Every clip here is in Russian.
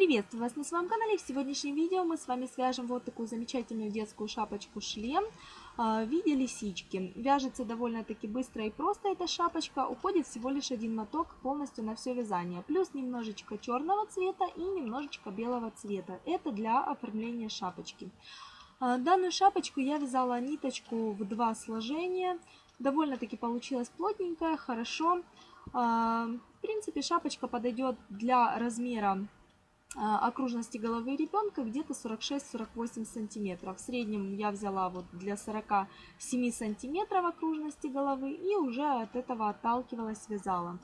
Приветствую вас на своем канале. В сегодняшнем видео мы с вами свяжем вот такую замечательную детскую шапочку-шлем а, в виде лисички. Вяжется довольно-таки быстро и просто эта шапочка. Уходит всего лишь один моток полностью на все вязание. Плюс немножечко черного цвета и немножечко белого цвета. Это для оформления шапочки. А, данную шапочку я вязала ниточку в два сложения. Довольно-таки получилось плотненькая, хорошо. А, в принципе, шапочка подойдет для размера окружности головы ребенка где-то 46-48 сантиметров. В среднем я взяла вот для 47 сантиметров окружности головы и уже от этого отталкивалась, вязала.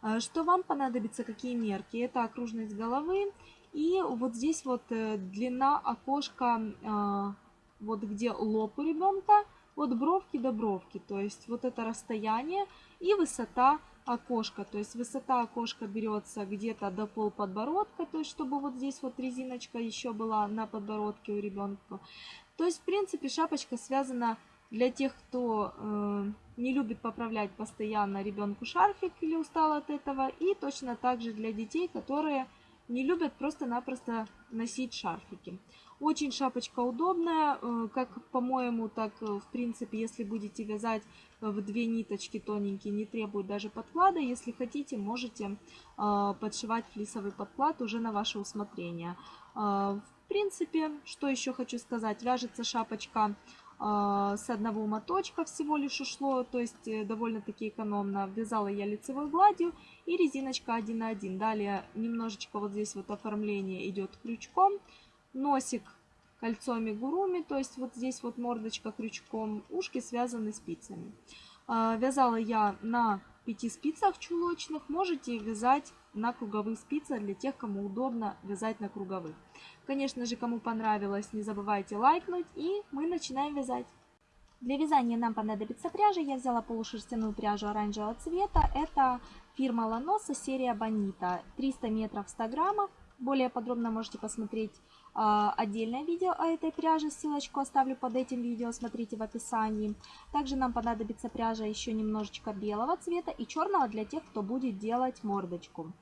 А, что вам понадобится, какие мерки? Это окружность головы и вот здесь вот э, длина окошка, вот где лоб у ребенка, от бровки до бровки. То есть вот это расстояние и высота окошко. То есть высота окошка берется где-то до пол подбородка, то есть чтобы вот здесь вот резиночка еще была на подбородке у ребенка. То есть в принципе шапочка связана для тех, кто э, не любит поправлять постоянно ребенку шарфик или устал от этого. И точно так же для детей, которые не любят просто-напросто носить шарфики. Очень шапочка удобная, э, как по-моему, так э, в принципе, если будете вязать в две ниточки тоненькие, не требует даже подклада. Если хотите, можете э, подшивать флисовый подклад уже на ваше усмотрение. В принципе, что еще хочу сказать, вяжется шапочка с одного моточка всего лишь ушло, то есть довольно-таки экономно. Вязала я лицевой гладью и резиночка 1 на 1. Далее немножечко вот здесь вот оформление идет крючком носик кольцом гуруми, то есть вот здесь вот мордочка крючком, ушки связаны спицами. А, вязала я на 5 спицах чулочных, можете вязать на круговых спицах для тех, кому удобно вязать на круговых. Конечно же, кому понравилось, не забывайте лайкнуть и мы начинаем вязать. Для вязания нам понадобится пряжа. Я взяла полушерстяную пряжу оранжевого цвета. Это фирма Ланоса, серия Бонита. 300 метров 100 граммов. Более подробно можете посмотреть отдельное видео о этой пряже, ссылочку оставлю под этим видео, смотрите в описании. Также нам понадобится пряжа еще немножечко белого цвета и черного для тех, кто будет делать мордочку.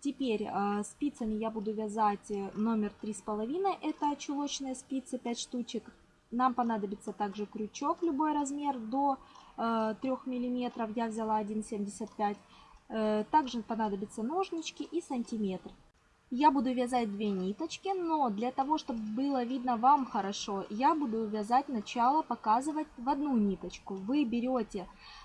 Теперь а, спицами я буду вязать э, номер 3,5, это чулочные спицы 5 штучек. Нам понадобится также крючок, любой размер до 3 э, мм, я взяла 1,75 э, Также понадобятся ножнички и сантиметр. Я буду вязать две ниточки, но для того, чтобы было видно вам хорошо, я буду вязать начало, показывать в одну ниточку. Вы берете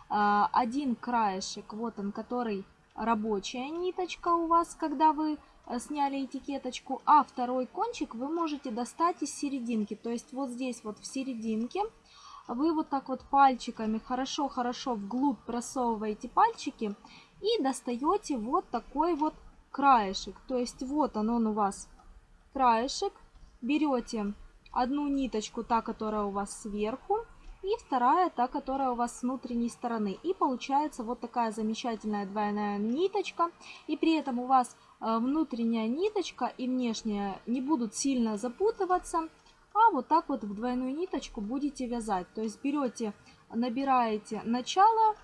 э, один краешек, вот он, который рабочая ниточка у вас, когда вы э, сняли этикеточку, а второй кончик вы можете достать из серединки. То есть вот здесь вот в серединке вы вот так вот пальчиками хорошо-хорошо вглубь просовываете пальчики и достаете вот такой вот краешек. То есть вот он, он у вас краешек. Берете одну ниточку, та, которая у вас сверху, и вторая, та, которая у вас с внутренней стороны. И получается вот такая замечательная двойная ниточка. И при этом у вас э, внутренняя ниточка и внешняя не будут сильно запутываться. А вот так вот в двойную ниточку будете вязать. То есть берете, набираете начало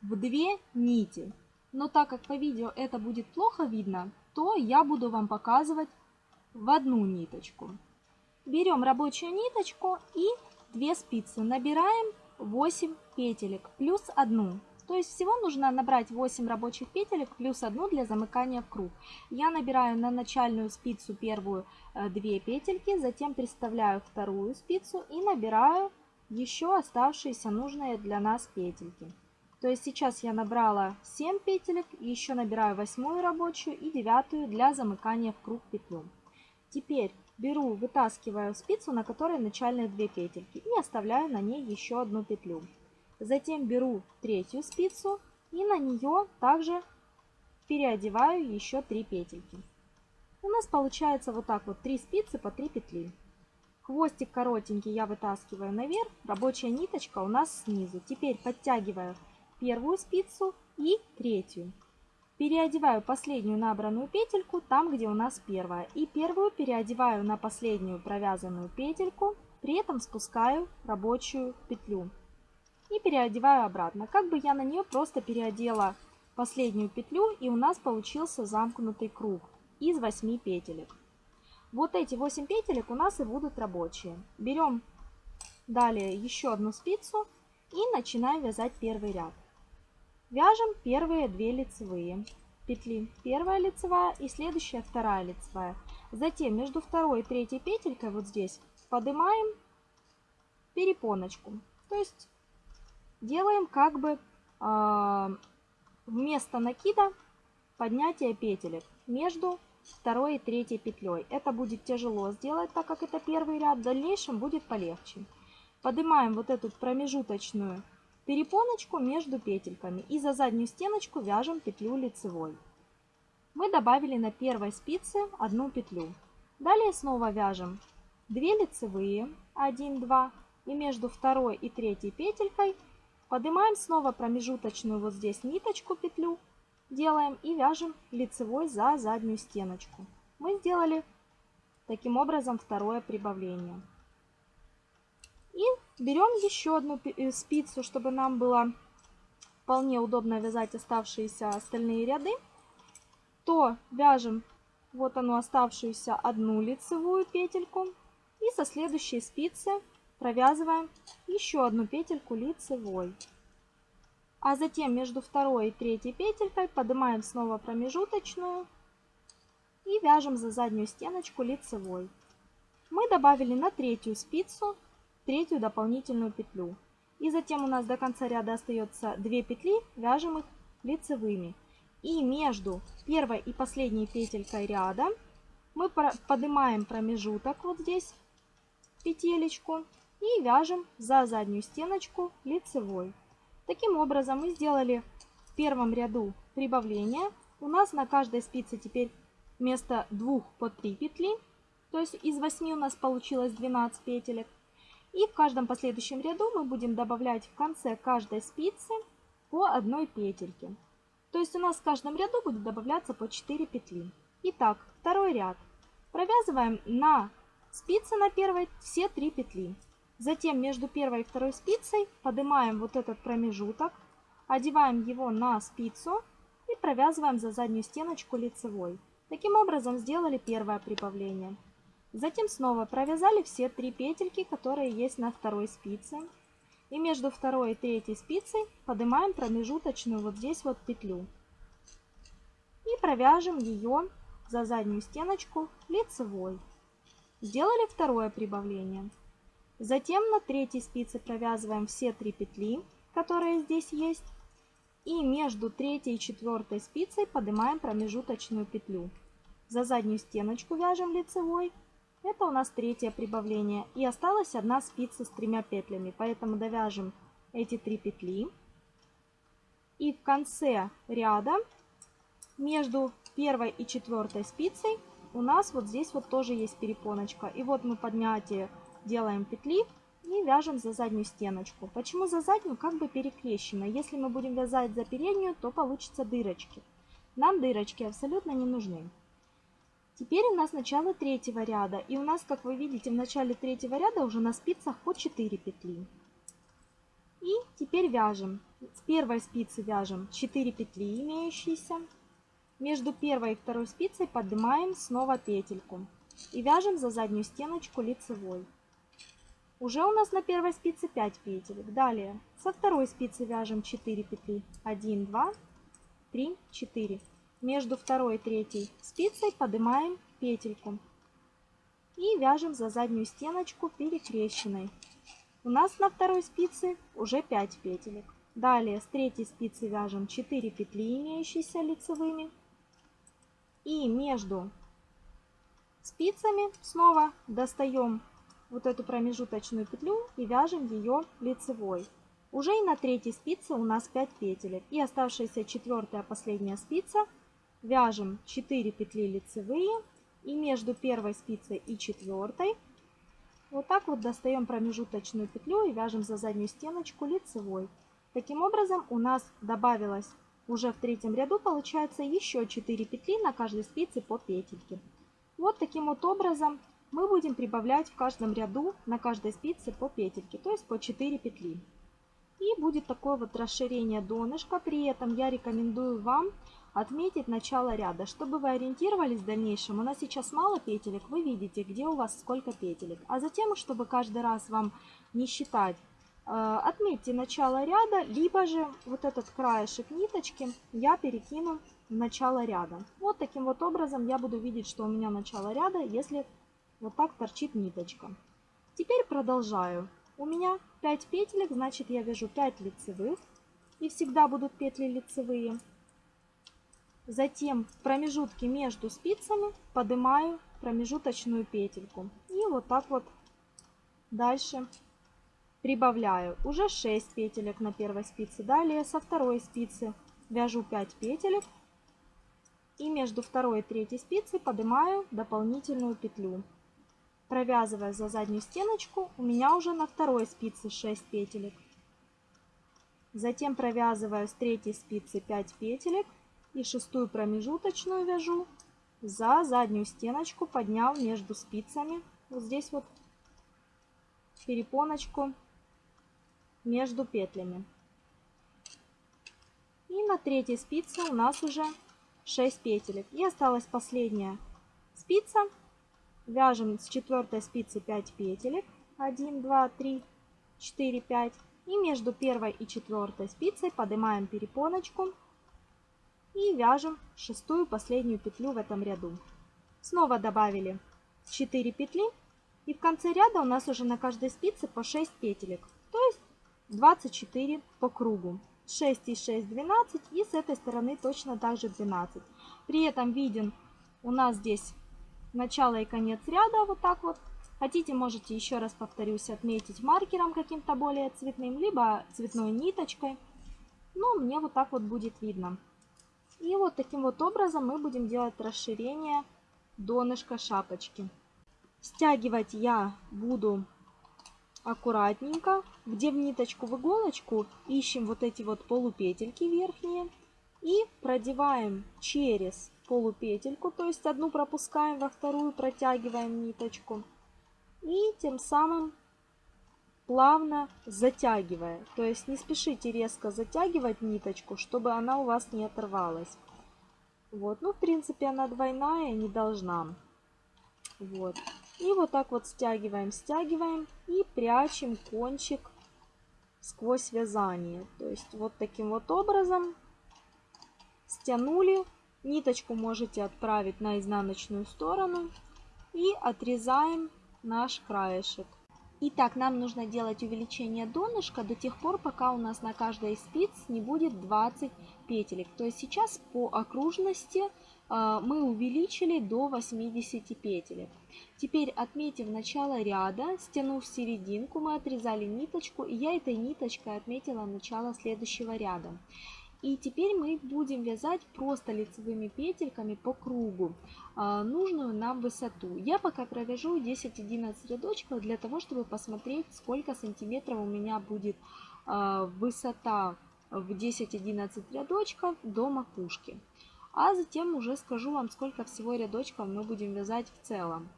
в две нити. Но так как по видео это будет плохо видно, то я буду вам показывать в одну ниточку. Берем рабочую ниточку и 2 спицы. Набираем 8 петелек плюс 1. То есть всего нужно набрать 8 рабочих петелек плюс 1 для замыкания в круг. Я набираю на начальную спицу первую 2 э, петельки, затем приставляю вторую спицу и набираю еще оставшиеся нужные для нас петельки. То есть сейчас я набрала 7 петелек, еще набираю восьмую рабочую и девятую для замыкания в круг петлю. Теперь беру, вытаскиваю спицу, на которой начальные 2 петельки и оставляю на ней еще одну петлю. Затем беру третью спицу и на нее также переодеваю еще 3 петельки. У нас получается вот так вот 3 спицы по 3 петли. Хвостик коротенький я вытаскиваю наверх, рабочая ниточка у нас снизу. Теперь подтягиваю первую спицу и третью. Переодеваю последнюю набранную петельку там, где у нас первая. И первую переодеваю на последнюю провязанную петельку, при этом спускаю рабочую петлю. И переодеваю обратно. Как бы я на нее просто переодела последнюю петлю, и у нас получился замкнутый круг из 8 петелек. Вот эти 8 петелек у нас и будут рабочие. Берем далее еще одну спицу и начинаем вязать первый ряд. Вяжем первые две лицевые петли. Первая лицевая и следующая вторая лицевая. Затем между второй и третьей петелькой вот здесь поднимаем перепоночку. То есть делаем как бы э, вместо накида поднятие петелек между второй и третьей петлей. Это будет тяжело сделать, так как это первый ряд. В дальнейшем будет полегче. Поднимаем вот эту промежуточную перепоночку между петельками и за заднюю стеночку вяжем петлю лицевой. Мы добавили на первой спице одну петлю. Далее снова вяжем 2 лицевые, 1, 2 и между второй и третьей петелькой поднимаем снова промежуточную вот здесь ниточку петлю делаем и вяжем лицевой за заднюю стеночку. Мы сделали таким образом второе прибавление. Берем еще одну э, спицу, чтобы нам было вполне удобно вязать оставшиеся остальные ряды. То вяжем вот ону оставшуюся одну лицевую петельку и со следующей спицы провязываем еще одну петельку лицевой. А затем между второй и третьей петелькой поднимаем снова промежуточную и вяжем за заднюю стеночку лицевой. Мы добавили на третью спицу третью дополнительную петлю. И затем у нас до конца ряда остается 2 петли, вяжем их лицевыми. И между первой и последней петелькой ряда мы поднимаем промежуток вот здесь, петелечку, и вяжем за заднюю стеночку лицевой. Таким образом мы сделали в первом ряду прибавление. У нас на каждой спице теперь вместо двух по 3 петли. То есть из 8 у нас получилось 12 петелек. И в каждом последующем ряду мы будем добавлять в конце каждой спицы по одной петельке. То есть у нас в каждом ряду будет добавляться по 4 петли. Итак, второй ряд. Провязываем на спице на первой все 3 петли. Затем между первой и второй спицей поднимаем вот этот промежуток, одеваем его на спицу и провязываем за заднюю стеночку лицевой. Таким образом сделали первое прибавление. Затем снова провязали все три петельки, которые есть на второй спице. И между второй и третьей спицей поднимаем промежуточную вот здесь вот петлю. И провяжем ее за заднюю стеночку лицевой. Сделали второе прибавление. Затем на третьей спице провязываем все три петли, которые здесь есть. И между третьей и четвертой спицей поднимаем промежуточную петлю. За заднюю стеночку вяжем лицевой. Это у нас третье прибавление. И осталась одна спица с тремя петлями, поэтому довяжем эти три петли. И в конце ряда между первой и четвертой спицей у нас вот здесь вот тоже есть перепоночка. И вот мы поднятие делаем петли и вяжем за заднюю стеночку. Почему за заднюю? Как бы перекрещено. Если мы будем вязать за переднюю, то получится дырочки. Нам дырочки абсолютно не нужны. Теперь у нас начало третьего ряда. И у нас, как вы видите, в начале третьего ряда уже на спицах по 4 петли. И теперь вяжем. С первой спицы вяжем 4 петли имеющиеся. Между первой и второй спицей поднимаем снова петельку. И вяжем за заднюю стеночку лицевой. Уже у нас на первой спице 5 петелек. Далее со второй спицы вяжем 4 петли. 1, 2, 3, 4. Между второй и третьей спицей поднимаем петельку. И вяжем за заднюю стеночку перекрещенной. У нас на второй спице уже 5 петелек. Далее с третьей спицы вяжем 4 петли, имеющиеся лицевыми. И между спицами снова достаем вот эту промежуточную петлю и вяжем ее лицевой. Уже и на третьей спице у нас 5 петелек. И оставшаяся четвертая последняя спица вяжем 4 петли лицевые. И между первой спицей и четвертой вот так вот достаем промежуточную петлю и вяжем за заднюю стеночку лицевой. Таким образом у нас добавилось уже в третьем ряду получается еще 4 петли на каждой спице по петельке. Вот таким вот образом мы будем прибавлять в каждом ряду на каждой спице по петельке, то есть по 4 петли. И будет такое вот расширение донышка. При этом я рекомендую вам отметить начало ряда. Чтобы вы ориентировались в дальнейшем, у нас сейчас мало петелек, вы видите, где у вас сколько петелек. А затем, чтобы каждый раз вам не считать, э, отметьте начало ряда, либо же вот этот краешек ниточки я перекину в начало ряда. Вот таким вот образом я буду видеть, что у меня начало ряда, если вот так торчит ниточка. Теперь продолжаю. У меня 5 петелек, значит я вяжу 5 лицевых. И всегда будут петли лицевые. Затем в промежутке между спицами поднимаю промежуточную петельку. И вот так вот дальше прибавляю. Уже 6 петелек на первой спице. Далее со второй спицы вяжу 5 петелек. И между второй и третьей спицей поднимаю дополнительную петлю. Провязывая за заднюю стеночку, у меня уже на второй спице 6 петелек. Затем провязываю с третьей спицы 5 петелек и шестую промежуточную вяжу за заднюю стеночку, подняв между спицами вот здесь вот перепоночку между петлями. И на третьей спице у нас уже 6 петелек. И осталась последняя спица. Вяжем с четвертой спицы 5 петелек. 1, 2, 3, 4, 5. И между первой и четвертой спицей поднимаем перепоночку и вяжем шестую последнюю петлю в этом ряду. Снова добавили 4 петли и в конце ряда у нас уже на каждой спице по 6 петелек, то есть 24 по кругу. 6 и 6 12 и с этой стороны точно так же 12. При этом виден у нас здесь начало и конец ряда вот так вот Хотите, можете еще раз повторюсь, отметить маркером каким-то более цветным, либо цветной ниточкой. Но мне вот так вот будет видно. И вот таким вот образом мы будем делать расширение донышка шапочки. Стягивать я буду аккуратненько, где в ниточку в иголочку ищем вот эти вот полупетельки верхние и продеваем через полупетельку, то есть одну пропускаем, во вторую протягиваем ниточку и тем самым плавно затягивая. То есть не спешите резко затягивать ниточку, чтобы она у вас не оторвалась. Вот, ну в принципе она двойная, не должна. Вот. И вот так вот стягиваем, стягиваем и прячем кончик сквозь вязание. То есть вот таким вот образом стянули. Ниточку можете отправить на изнаночную сторону и отрезаем наш краешек. Итак, нам нужно делать увеличение донышка до тех пор, пока у нас на каждой из спиц не будет 20 петелек. То есть сейчас по окружности э, мы увеличили до 80 петелек. Теперь отметив начало ряда, стянув серединку, мы отрезали ниточку, и я этой ниточкой отметила начало следующего ряда. И теперь мы будем вязать просто лицевыми петельками по кругу а, нужную нам высоту. Я пока провяжу 10-11 рядочков для того, чтобы посмотреть, сколько сантиметров у меня будет а, высота в 10-11 рядочков до макушки. А затем уже скажу вам, сколько всего рядочков мы будем вязать в целом.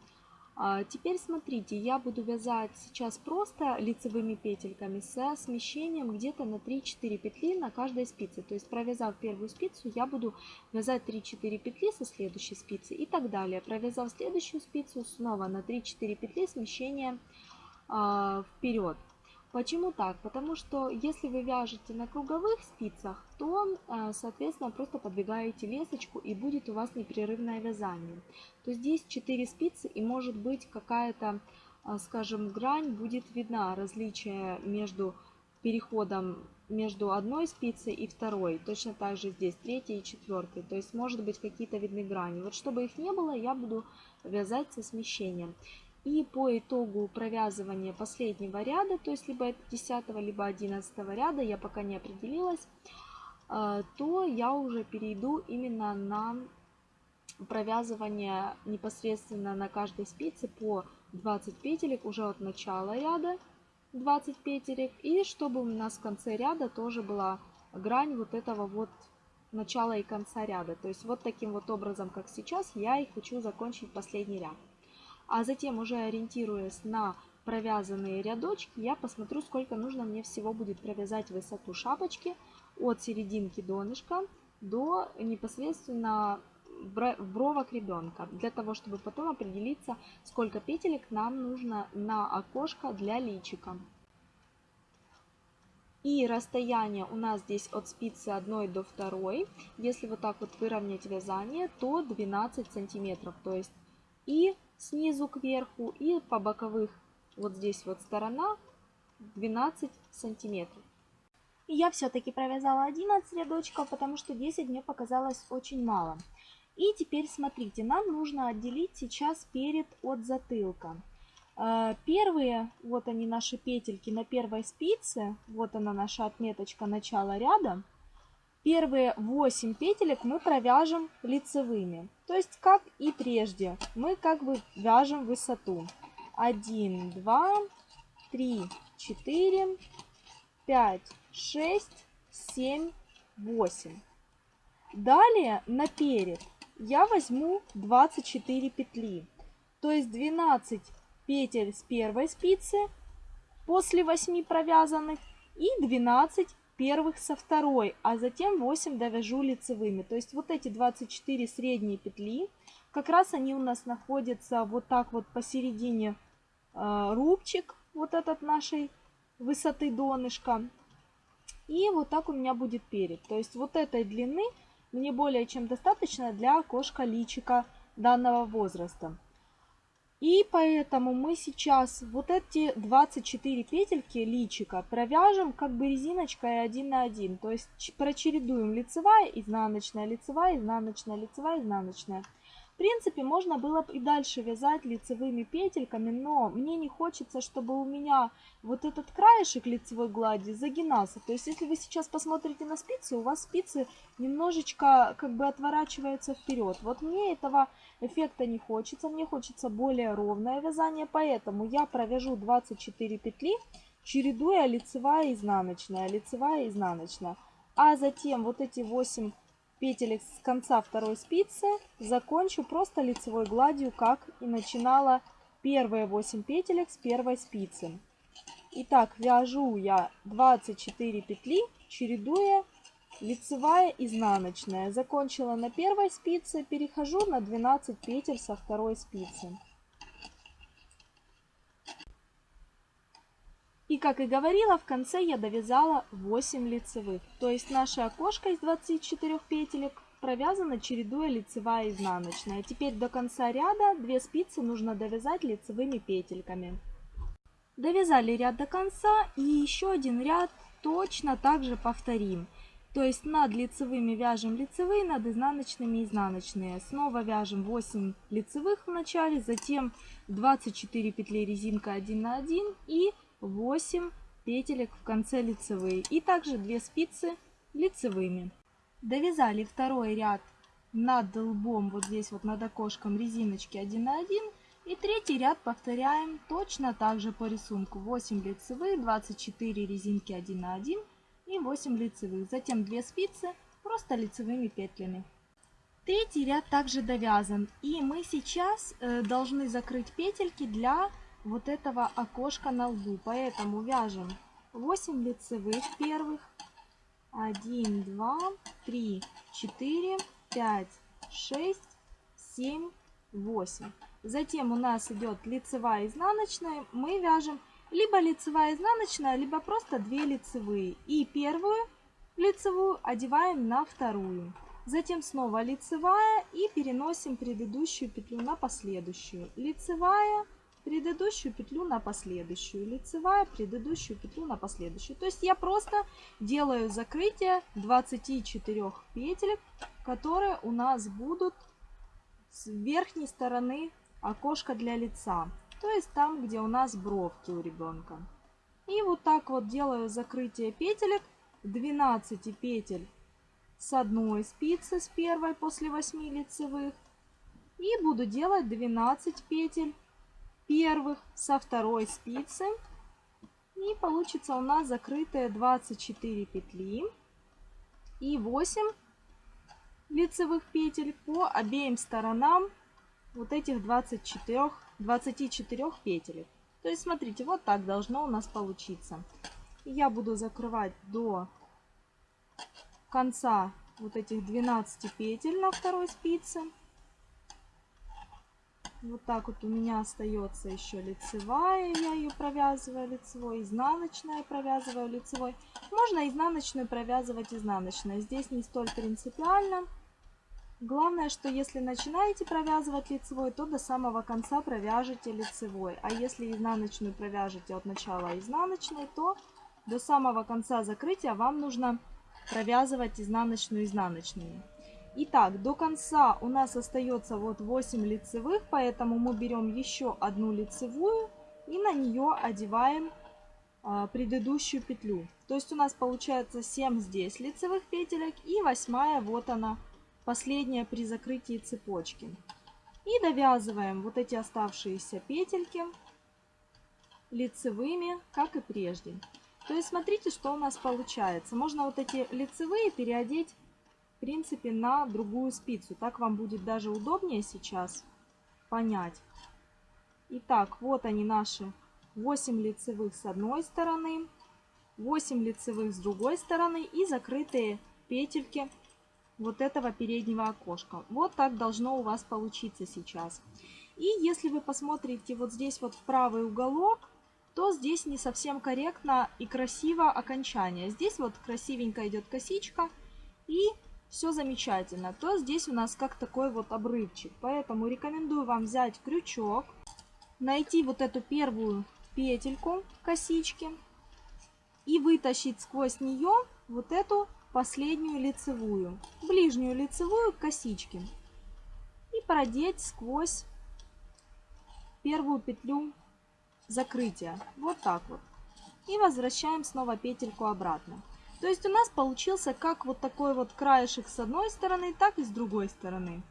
А, теперь смотрите, я буду вязать сейчас просто лицевыми петельками со смещением где-то на 3-4 петли на каждой спице. То есть провязав первую спицу, я буду вязать 3-4 петли со следующей спицы и так далее. Провязав следующую спицу, снова на 3-4 петли смещение э, вперед. Почему так? Потому что если вы вяжете на круговых спицах, то, э, соответственно, просто подвигаете лесочку и будет у вас непрерывное вязание. То здесь 4 спицы и может быть какая-то, э, скажем, грань будет видна, различие между переходом между одной спицей и второй. Точно так же здесь третьей и четвертой. То есть может быть какие-то видны грани. Вот чтобы их не было, я буду вязать со смещением. И по итогу провязывания последнего ряда, то есть либо это 10 либо 11 ряда, я пока не определилась, э, то я уже перейду именно на провязывание непосредственно на каждой спице по 20 петелек уже от начала ряда 20 петелек. И чтобы у нас в конце ряда тоже была грань вот этого вот начала и конца ряда. То есть вот таким вот образом как сейчас я и хочу закончить последний ряд а затем уже ориентируясь на провязанные рядочки, я посмотрю, сколько нужно мне всего будет провязать высоту шапочки от серединки донышка до непосредственно бровок ребенка, для того, чтобы потом определиться, сколько петелек нам нужно на окошко для личика. И расстояние у нас здесь от спицы 1 до 2. Если вот так вот выровнять вязание, то 12 сантиметров. То есть и снизу кверху, и по боковых вот здесь вот сторона 12 сантиметров. Я все-таки провязала 11 рядочков, потому что 10 мне показалось очень мало. И теперь смотрите, нам нужно отделить сейчас перед от затылка. А, первые, вот они наши петельки на первой спице, вот она наша отметочка начала ряда. Первые 8 петелек мы провяжем лицевыми. То есть, как и прежде, мы как бы вяжем высоту. 1, 2, 3, 4, 5, 6, 7, 8. Далее наперед я возьму 24 петли. То есть 12 петель с первой спицы после 8 провязанных и 12 первых со второй, а затем 8 довяжу лицевыми. То есть вот эти 24 средние петли, как раз они у нас находятся вот так вот посередине э, рубчик, вот этот нашей высоты донышка. И вот так у меня будет перед. То есть вот этой длины мне более чем достаточно для окошка личика данного возраста. И поэтому мы сейчас вот эти 24 петельки личика провяжем как бы резиночкой один на один. То есть прочередуем лицевая, изнаночная, лицевая, изнаночная, лицевая, изнаночная принципе, можно было бы и дальше вязать лицевыми петельками, но мне не хочется, чтобы у меня вот этот краешек лицевой глади загинался. То есть, если вы сейчас посмотрите на спицы, у вас спицы немножечко как бы отворачиваются вперед. Вот мне этого эффекта не хочется, мне хочется более ровное вязание, поэтому я провяжу 24 петли, чередуя лицевая и изнаночная, лицевая и изнаночная. А затем вот эти 8 петелек с конца второй спицы закончу просто лицевой гладью, как и начинала первые 8 петелек с первой спицы. Итак, вяжу я 24 петли, чередуя лицевая, изнаночная. Закончила на первой спице, перехожу на 12 петель со второй спицы. И как и говорила, в конце я довязала 8 лицевых. То есть наше окошко из 24 петелек провязано чередуя лицевая и изнаночная. Теперь до конца ряда 2 спицы нужно довязать лицевыми петельками. Довязали ряд до конца и еще один ряд точно так же повторим. То есть над лицевыми вяжем лицевые, над изнаночными изнаночные. Снова вяжем 8 лицевых в начале, затем 24 петли резинка 1 на 1 и 8 петелек в конце лицевые и также 2 спицы лицевыми. Довязали второй ряд над лбом, вот здесь вот над окошком резиночки 1 на 1. И третий ряд повторяем точно так же по рисунку. 8 лицевых, 24 резинки 1 на 1 и 8 лицевых. Затем 2 спицы просто лицевыми петлями. Третий ряд также довязан. И мы сейчас э, должны закрыть петельки для вот этого окошка на лбу. Поэтому вяжем 8 лицевых первых. 1, 2, 3, 4, 5, 6, 7, 8. Затем у нас идет лицевая изнаночная. Мы вяжем либо лицевая изнаночная, либо просто 2 лицевые. И первую лицевую одеваем на вторую. Затем снова лицевая и переносим предыдущую петлю на последующую. Лицевая, предыдущую петлю на последующую, лицевая, предыдущую петлю на последующую. То есть я просто делаю закрытие 24 петелек, которые у нас будут с верхней стороны окошка для лица. То есть там, где у нас бровки у ребенка. И вот так вот делаю закрытие петелек 12 петель с одной спицы, с первой после 8 лицевых. И буду делать 12 петель первых со второй спицы. И получится у нас закрытые 24 петли и 8 лицевых петель по обеим сторонам вот этих 24, 24 петель. То есть, смотрите, вот так должно у нас получиться. Я буду закрывать до конца вот этих 12 петель на второй спице. Вот так вот у меня остается еще лицевая, я ее провязываю лицевой, изнаночная провязываю лицевой. Можно изнаночную провязывать изнаночной, здесь не столь принципиально. Главное, что если начинаете провязывать лицевой, то до самого конца провяжете лицевой. А если изнаночную провяжете от начала изнаночной, то до самого конца закрытия вам нужно провязывать изнаночную изнаночную. Итак, до конца у нас остается вот 8 лицевых, поэтому мы берем еще одну лицевую и на нее одеваем а, предыдущую петлю. То есть у нас получается 7 здесь лицевых петелек и восьмая вот она, последняя при закрытии цепочки. И довязываем вот эти оставшиеся петельки лицевыми, как и прежде. То есть смотрите, что у нас получается. Можно вот эти лицевые переодеть в принципе, на другую спицу. Так вам будет даже удобнее сейчас понять. Итак, вот они наши 8 лицевых с одной стороны, 8 лицевых с другой стороны и закрытые петельки вот этого переднего окошка. Вот так должно у вас получиться сейчас. И если вы посмотрите вот здесь вот в правый уголок, то здесь не совсем корректно и красиво окончание. Здесь вот красивенько идет косичка и все замечательно, то здесь у нас как такой вот обрывчик. Поэтому рекомендую вам взять крючок, найти вот эту первую петельку косички и вытащить сквозь нее вот эту последнюю лицевую, ближнюю лицевую косички и продеть сквозь первую петлю закрытия. Вот так вот. И возвращаем снова петельку обратно. То есть у нас получился как вот такой вот краешек с одной стороны, так и с другой стороны.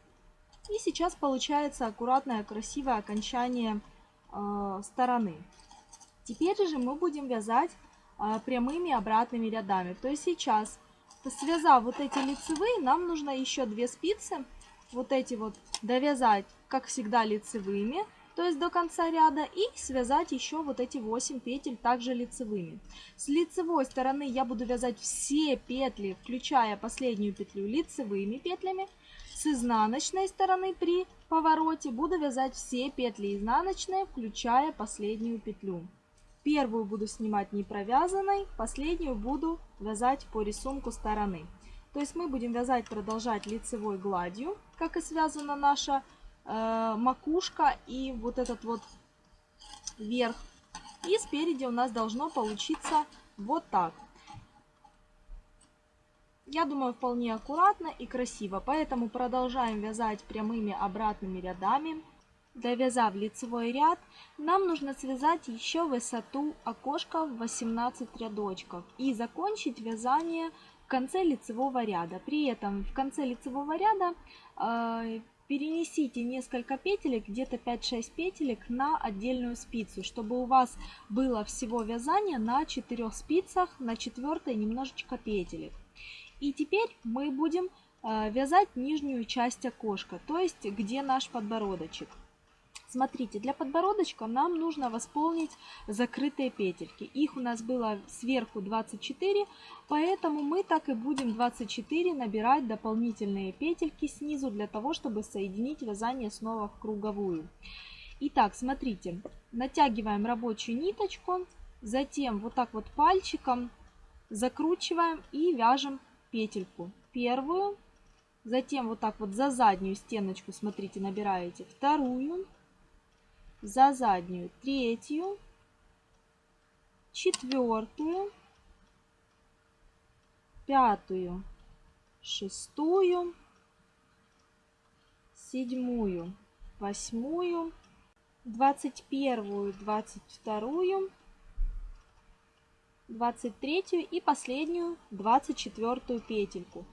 И сейчас получается аккуратное, красивое окончание э, стороны. Теперь же мы будем вязать э, прямыми обратными рядами. То есть сейчас, связав вот эти лицевые, нам нужно еще две спицы, вот эти вот довязать, как всегда, лицевыми то есть до конца ряда, и связать еще вот эти 8 петель также лицевыми. С лицевой стороны я буду вязать все петли, включая последнюю петлю лицевыми петлями. С изнаночной стороны при повороте буду вязать все петли изнаночные, включая последнюю петлю. Первую буду снимать не провязанной, последнюю буду вязать по рисунку стороны. То есть мы будем вязать, продолжать лицевой гладью, как и связана наша э, макушка и вот этот вот верх. И спереди у нас должно получиться вот так. Я думаю, вполне аккуратно и красиво, поэтому продолжаем вязать прямыми обратными рядами. Довязав лицевой ряд, нам нужно связать еще высоту окошка в 18 рядочков и закончить вязание в конце лицевого ряда. При этом в конце лицевого ряда э, перенесите несколько петелек, где-то 5-6 петелек на отдельную спицу, чтобы у вас было всего вязание на 4 спицах, на 4 немножечко петелек. И теперь мы будем э, вязать нижнюю часть окошка, то есть где наш подбородочек. Смотрите, для подбородочка нам нужно восполнить закрытые петельки. Их у нас было сверху 24, поэтому мы так и будем 24 набирать дополнительные петельки снизу для того, чтобы соединить вязание снова в круговую. Итак, смотрите, натягиваем рабочую ниточку, затем вот так вот пальчиком закручиваем и вяжем петельку. Первую, затем вот так вот за заднюю стеночку, смотрите, набираете вторую, за заднюю третью, четвертую, пятую, шестую, седьмую, восьмую, двадцать первую, двадцать вторую, двадцать третью и последнюю двадцать четвертую петельку.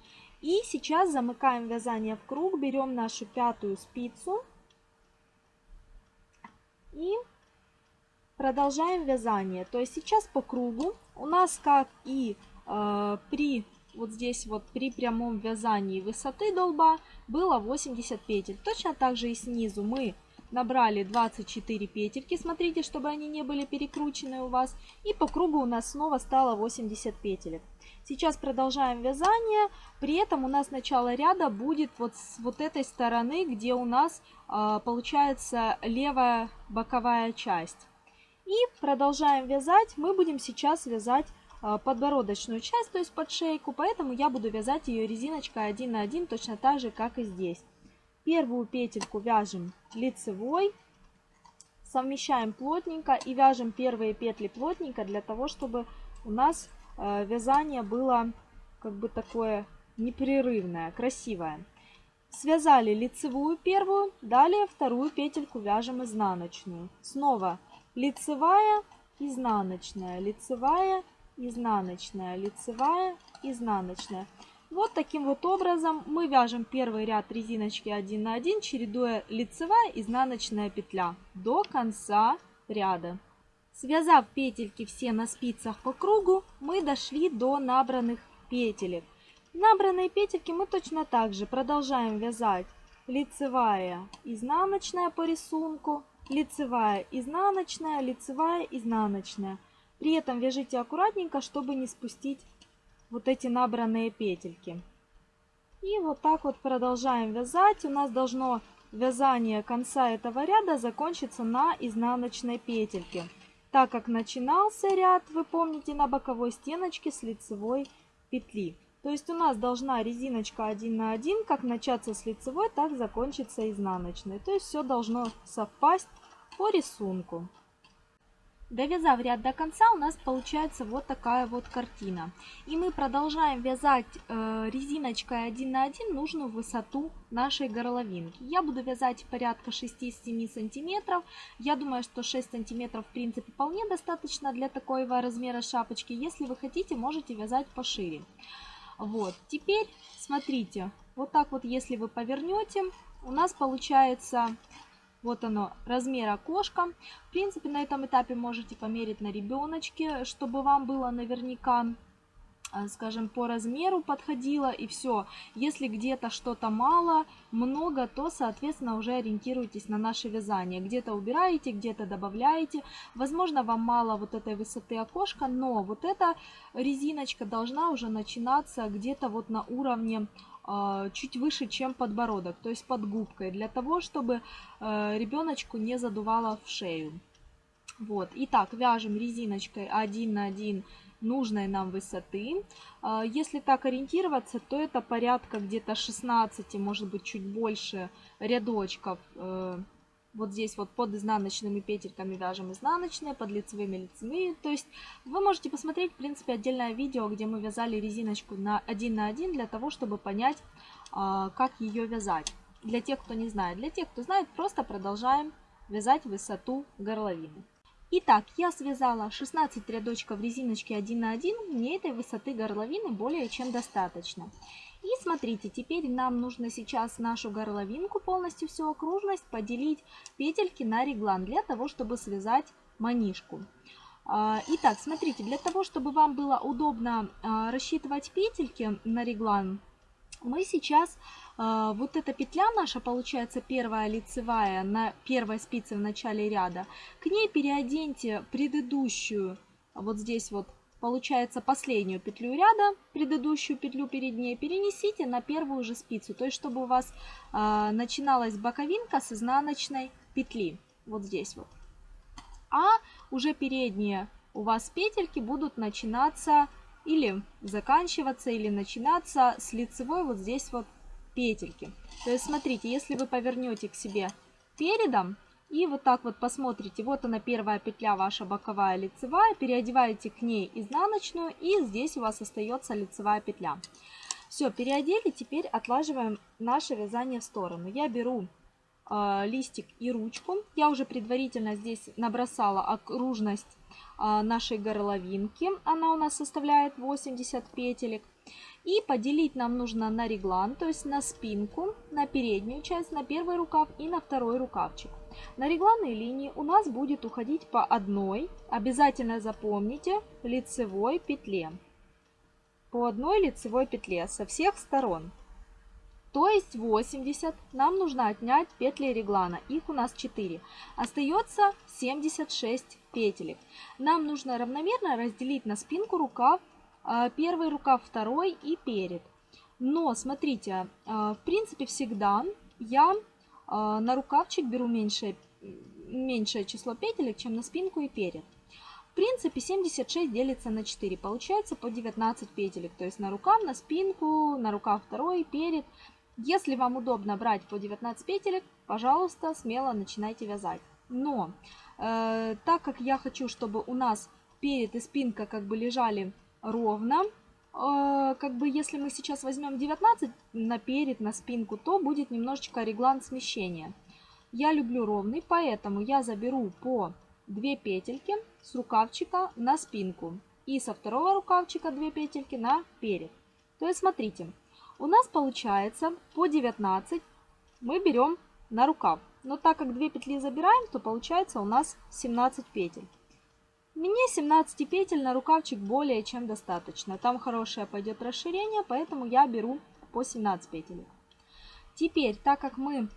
И сейчас замыкаем вязание в круг, берем нашу пятую спицу и продолжаем вязание. То есть сейчас по кругу у нас, как и э, при вот здесь вот при прямом вязании высоты долба было 80 петель. Точно так же и снизу мы набрали 24 петельки, смотрите, чтобы они не были перекручены у вас. И по кругу у нас снова стало 80 петелек. Сейчас продолжаем вязание, при этом у нас начало ряда будет вот с вот этой стороны, где у нас э, получается левая боковая часть. И продолжаем вязать, мы будем сейчас вязать э, подбородочную часть, то есть под шейку, поэтому я буду вязать ее резиночкой 1 на 1, точно так же, как и здесь. Первую петельку вяжем лицевой, совмещаем плотненько и вяжем первые петли плотненько для того, чтобы у нас вязание было как бы такое непрерывное, красивое. Связали лицевую первую, далее вторую петельку вяжем изнаночную. Снова лицевая, изнаночная, лицевая, изнаночная, лицевая, изнаночная. Вот таким вот образом мы вяжем первый ряд резиночки 1 на 1, чередуя лицевая изнаночная петля до конца ряда. Связав петельки все на спицах по кругу, мы дошли до набранных петелек. Набранные петельки мы точно так же продолжаем вязать лицевая, изнаночная по рисунку, лицевая, изнаночная, лицевая, изнаночная. При этом вяжите аккуратненько, чтобы не спустить вот эти набранные петельки. И вот так вот продолжаем вязать. У нас должно вязание конца этого ряда закончиться на изнаночной петельке. Так как начинался ряд, вы помните, на боковой стеночке с лицевой петли. То есть у нас должна резиночка 1 на 1 как начаться с лицевой, так закончиться изнаночной. То есть все должно совпасть по рисунку. Довязав ряд до конца, у нас получается вот такая вот картина. И мы продолжаем вязать э, резиночкой 1 на 1 нужную высоту нашей горловинки. Я буду вязать порядка 6-7 сантиметров. Я думаю, что 6 сантиметров в принципе вполне достаточно для такого размера шапочки. Если вы хотите, можете вязать пошире. Вот, теперь смотрите, вот так вот если вы повернете, у нас получается вот оно, размер окошка. В принципе, на этом этапе можете померить на ребеночке, чтобы вам было наверняка э, скажем, по размеру подходило и все. Если где-то что-то мало, много, то, соответственно, уже ориентируйтесь на наше вязание. Где-то убираете, где-то добавляете. Возможно, вам мало вот этой высоты окошка, но вот эта резиночка должна уже начинаться где-то вот на уровне чуть выше, чем подбородок, то есть под губкой, для того, чтобы э, ребеночку не задувало в шею. Вот, итак, вяжем резиночкой 1 на 1 нужной нам высоты. А, если так ориентироваться, то это порядка где-то 16, может быть чуть больше рядочков э, вот здесь вот под изнаночными петельками вяжем изнаночные, под лицевыми лицевые. То есть вы можете посмотреть, в принципе, отдельное видео, где мы вязали резиночку на 1 на 1 для того, чтобы понять, а, как ее вязать. Для тех, кто не знает. Для тех, кто знает, просто продолжаем вязать высоту горловины. Итак, я связала 16 рядочков резиночки 1 на 1, мне этой высоты горловины более чем достаточно. И смотрите, теперь нам нужно сейчас нашу горловинку, полностью всю окружность, поделить петельки на реглан для того, чтобы связать манишку. А, итак, смотрите, для того, чтобы вам было удобно а, рассчитывать петельки на реглан, мы сейчас, а, вот эта петля наша, получается первая лицевая на первой спице в начале ряда, к ней переоденьте предыдущую, вот здесь вот получается последнюю петлю ряда, предыдущую петлю перед ней, перенесите на первую же спицу. То есть, чтобы у вас э, начиналась боковинка с изнаночной петли. Вот здесь вот. А уже передние у вас петельки будут начинаться или заканчиваться, или начинаться с лицевой вот здесь вот петельки. То есть, смотрите, если вы повернете к себе передом, и вот так вот посмотрите, вот она первая петля ваша боковая лицевая, переодеваете к ней изнаночную и здесь у вас остается лицевая петля. Все, переодели, теперь отлаживаем наше вязание в сторону. Я беру э, листик и ручку, я уже предварительно здесь набросала окружность э, нашей горловинки, она у нас составляет 80 петелек. И поделить нам нужно на реглан, то есть на спинку, на переднюю часть, на первый рукав и на второй рукавчик. На регланной линии у нас будет уходить по одной, обязательно запомните, лицевой петле. По одной лицевой петле со всех сторон. То есть 80 нам нужно отнять петли реглана. Их у нас 4. Остается 76 петелек. Нам нужно равномерно разделить на спинку рукав. А, первый рукав, второй и перед. Но смотрите, а, в принципе всегда я на рукавчик беру меньшее, меньшее число петелек, чем на спинку и перед. В принципе 76 делится на 4, получается по 19 петелек. То есть на рукав, на спинку, на рукав второй, перед. Если вам удобно брать по 19 петелек, пожалуйста, смело начинайте вязать. Но э, так как я хочу, чтобы у нас перед и спинка как бы лежали ровно, как бы если мы сейчас возьмем 19 на перед, на спинку, то будет немножечко реглан смещения. Я люблю ровный, поэтому я заберу по 2 петельки с рукавчика на спинку и со второго рукавчика 2 петельки на перед. То есть смотрите, у нас получается по 19 мы берем на рукав. Но так как 2 петли забираем, то получается у нас 17 петель. Мне 17 петель на рукавчик более чем достаточно. Там хорошее пойдет расширение, поэтому я беру по 17 петель. Теперь, так как мы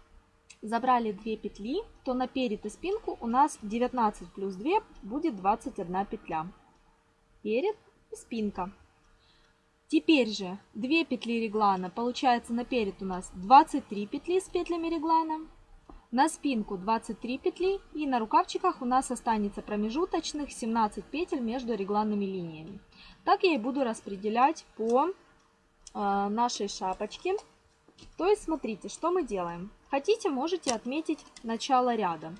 забрали 2 петли, то на перед и спинку у нас 19 плюс 2 будет 21 петля. Перед и спинка. Теперь же 2 петли реглана, получается наперед у нас 23 петли с петлями реглана, на спинку 23 петли и на рукавчиках у нас останется промежуточных 17 петель между регланными линиями. Так я и буду распределять по э, нашей шапочке. То есть смотрите, что мы делаем. Хотите, можете отметить начало ряда.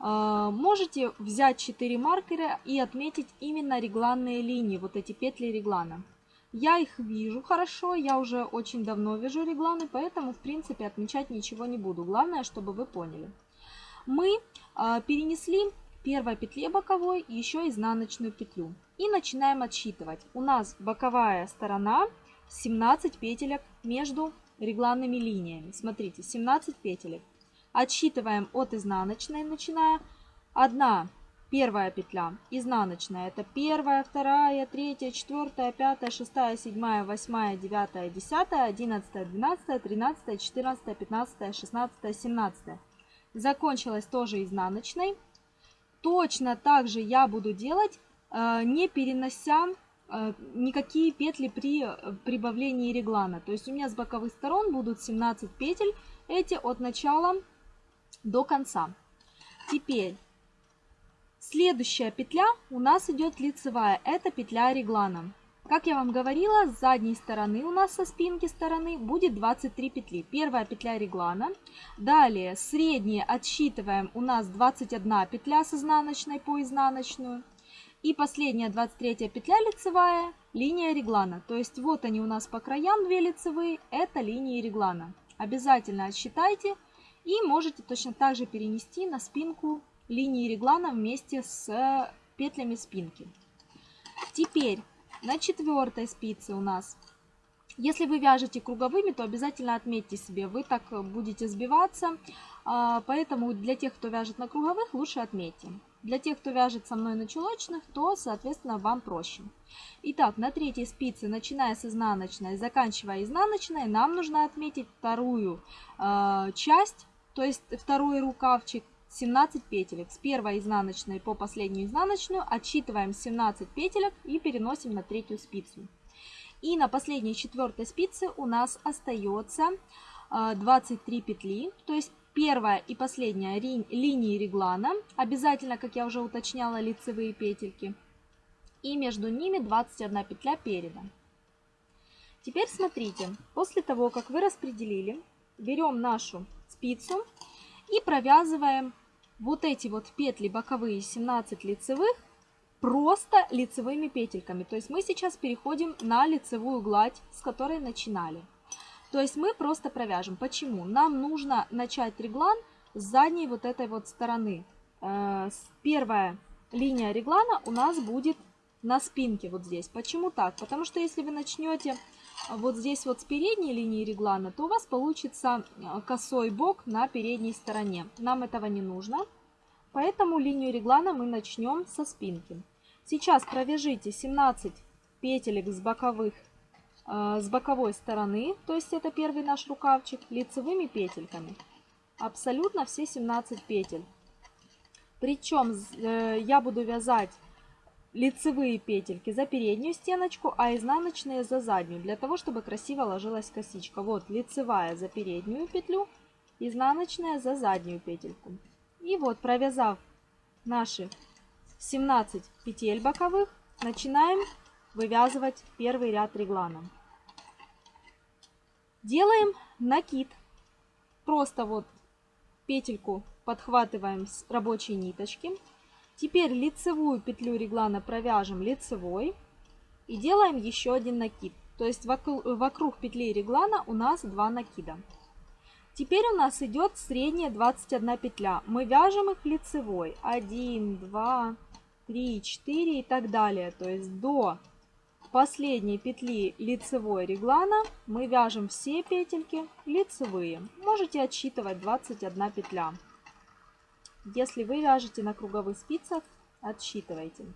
Э, можете взять 4 маркера и отметить именно регланные линии, вот эти петли реглана. Я их вижу хорошо, я уже очень давно вяжу регланы, поэтому, в принципе, отмечать ничего не буду. Главное, чтобы вы поняли. Мы э, перенесли первой петле боковой еще изнаночную петлю. И начинаем отсчитывать. У нас боковая сторона 17 петелек между регланными линиями. Смотрите, 17 петелек. Отсчитываем от изнаночной, начиная 1 Первая петля изнаночная. Это первая, вторая, третья, четвертая, пятая, шестая, седьмая, восьмая, девятая, десятая, одиннадцатая, двенадцатая, тринадцатая, четырнадцатая, пятнадцатая, шестнадцатая, семнадцатая. Закончилась тоже изнаночной. Точно так же я буду делать, э, не перенося э, никакие петли при э, прибавлении реглана. То есть у меня с боковых сторон будут 17 петель, эти от начала до конца. Теперь Следующая петля у нас идет лицевая, это петля реглана. Как я вам говорила, с задней стороны у нас со спинки стороны будет 23 петли. Первая петля реглана. Далее средние отсчитываем у нас 21 петля с изнаночной по изнаночную. И последняя 23 петля лицевая, линия реглана. То есть вот они у нас по краям две лицевые, это линии реглана. Обязательно отсчитайте и можете точно так же перенести на спинку линии реглана вместе с петлями спинки. Теперь на четвертой спице у нас, если вы вяжете круговыми, то обязательно отметьте себе, вы так будете сбиваться, а, поэтому для тех, кто вяжет на круговых, лучше отметьте. Для тех, кто вяжет со мной на чулочных, то, соответственно, вам проще. Итак, на третьей спице, начиная с изнаночной, заканчивая изнаночной, нам нужно отметить вторую э, часть, то есть второй рукавчик 17 петелек. С первой изнаночной по последнюю изнаночную отсчитываем 17 петелек и переносим на третью спицу. И на последней четвертой спице у нас остается 23 а, петли, то есть первая и последняя линии реглана, обязательно, как я уже уточняла, лицевые петельки, и между ними 21 петля переда. Теперь смотрите, после того, как вы распределили, берем нашу спицу и провязываем вот эти вот петли боковые 17 лицевых просто лицевыми петельками. То есть мы сейчас переходим на лицевую гладь, с которой начинали. То есть мы просто провяжем. Почему? Нам нужно начать реглан с задней вот этой вот стороны. Э, первая линия реглана у нас будет на спинке вот здесь. Почему так? Потому что если вы начнете вот здесь вот с передней линии реглана, то у вас получится э, косой бок на передней стороне. Нам этого не нужно, поэтому линию реглана мы начнем со спинки. Сейчас провяжите 17 петелек с боковых э, с боковой стороны, то есть это первый наш рукавчик, лицевыми петельками. Абсолютно все 17 петель. Причем э, я буду вязать лицевые петельки за переднюю стеночку, а изнаночные за заднюю, для того, чтобы красиво ложилась косичка. Вот лицевая за переднюю петлю, изнаночная за заднюю петельку. И вот провязав наши 17 петель боковых, начинаем вывязывать первый ряд реглана. Делаем накид. Просто вот петельку подхватываем с рабочей ниточки. Теперь лицевую петлю реглана провяжем лицевой и делаем еще один накид. То есть вокруг, вокруг петли реглана у нас два накида. Теперь у нас идет средняя 21 петля. Мы вяжем их лицевой. 1, 2, 3, 4 и так далее. То есть до последней петли лицевой реглана мы вяжем все петельки лицевые. Можете отсчитывать 21 петля. Если вы вяжете на круговых спицах, отсчитывайте.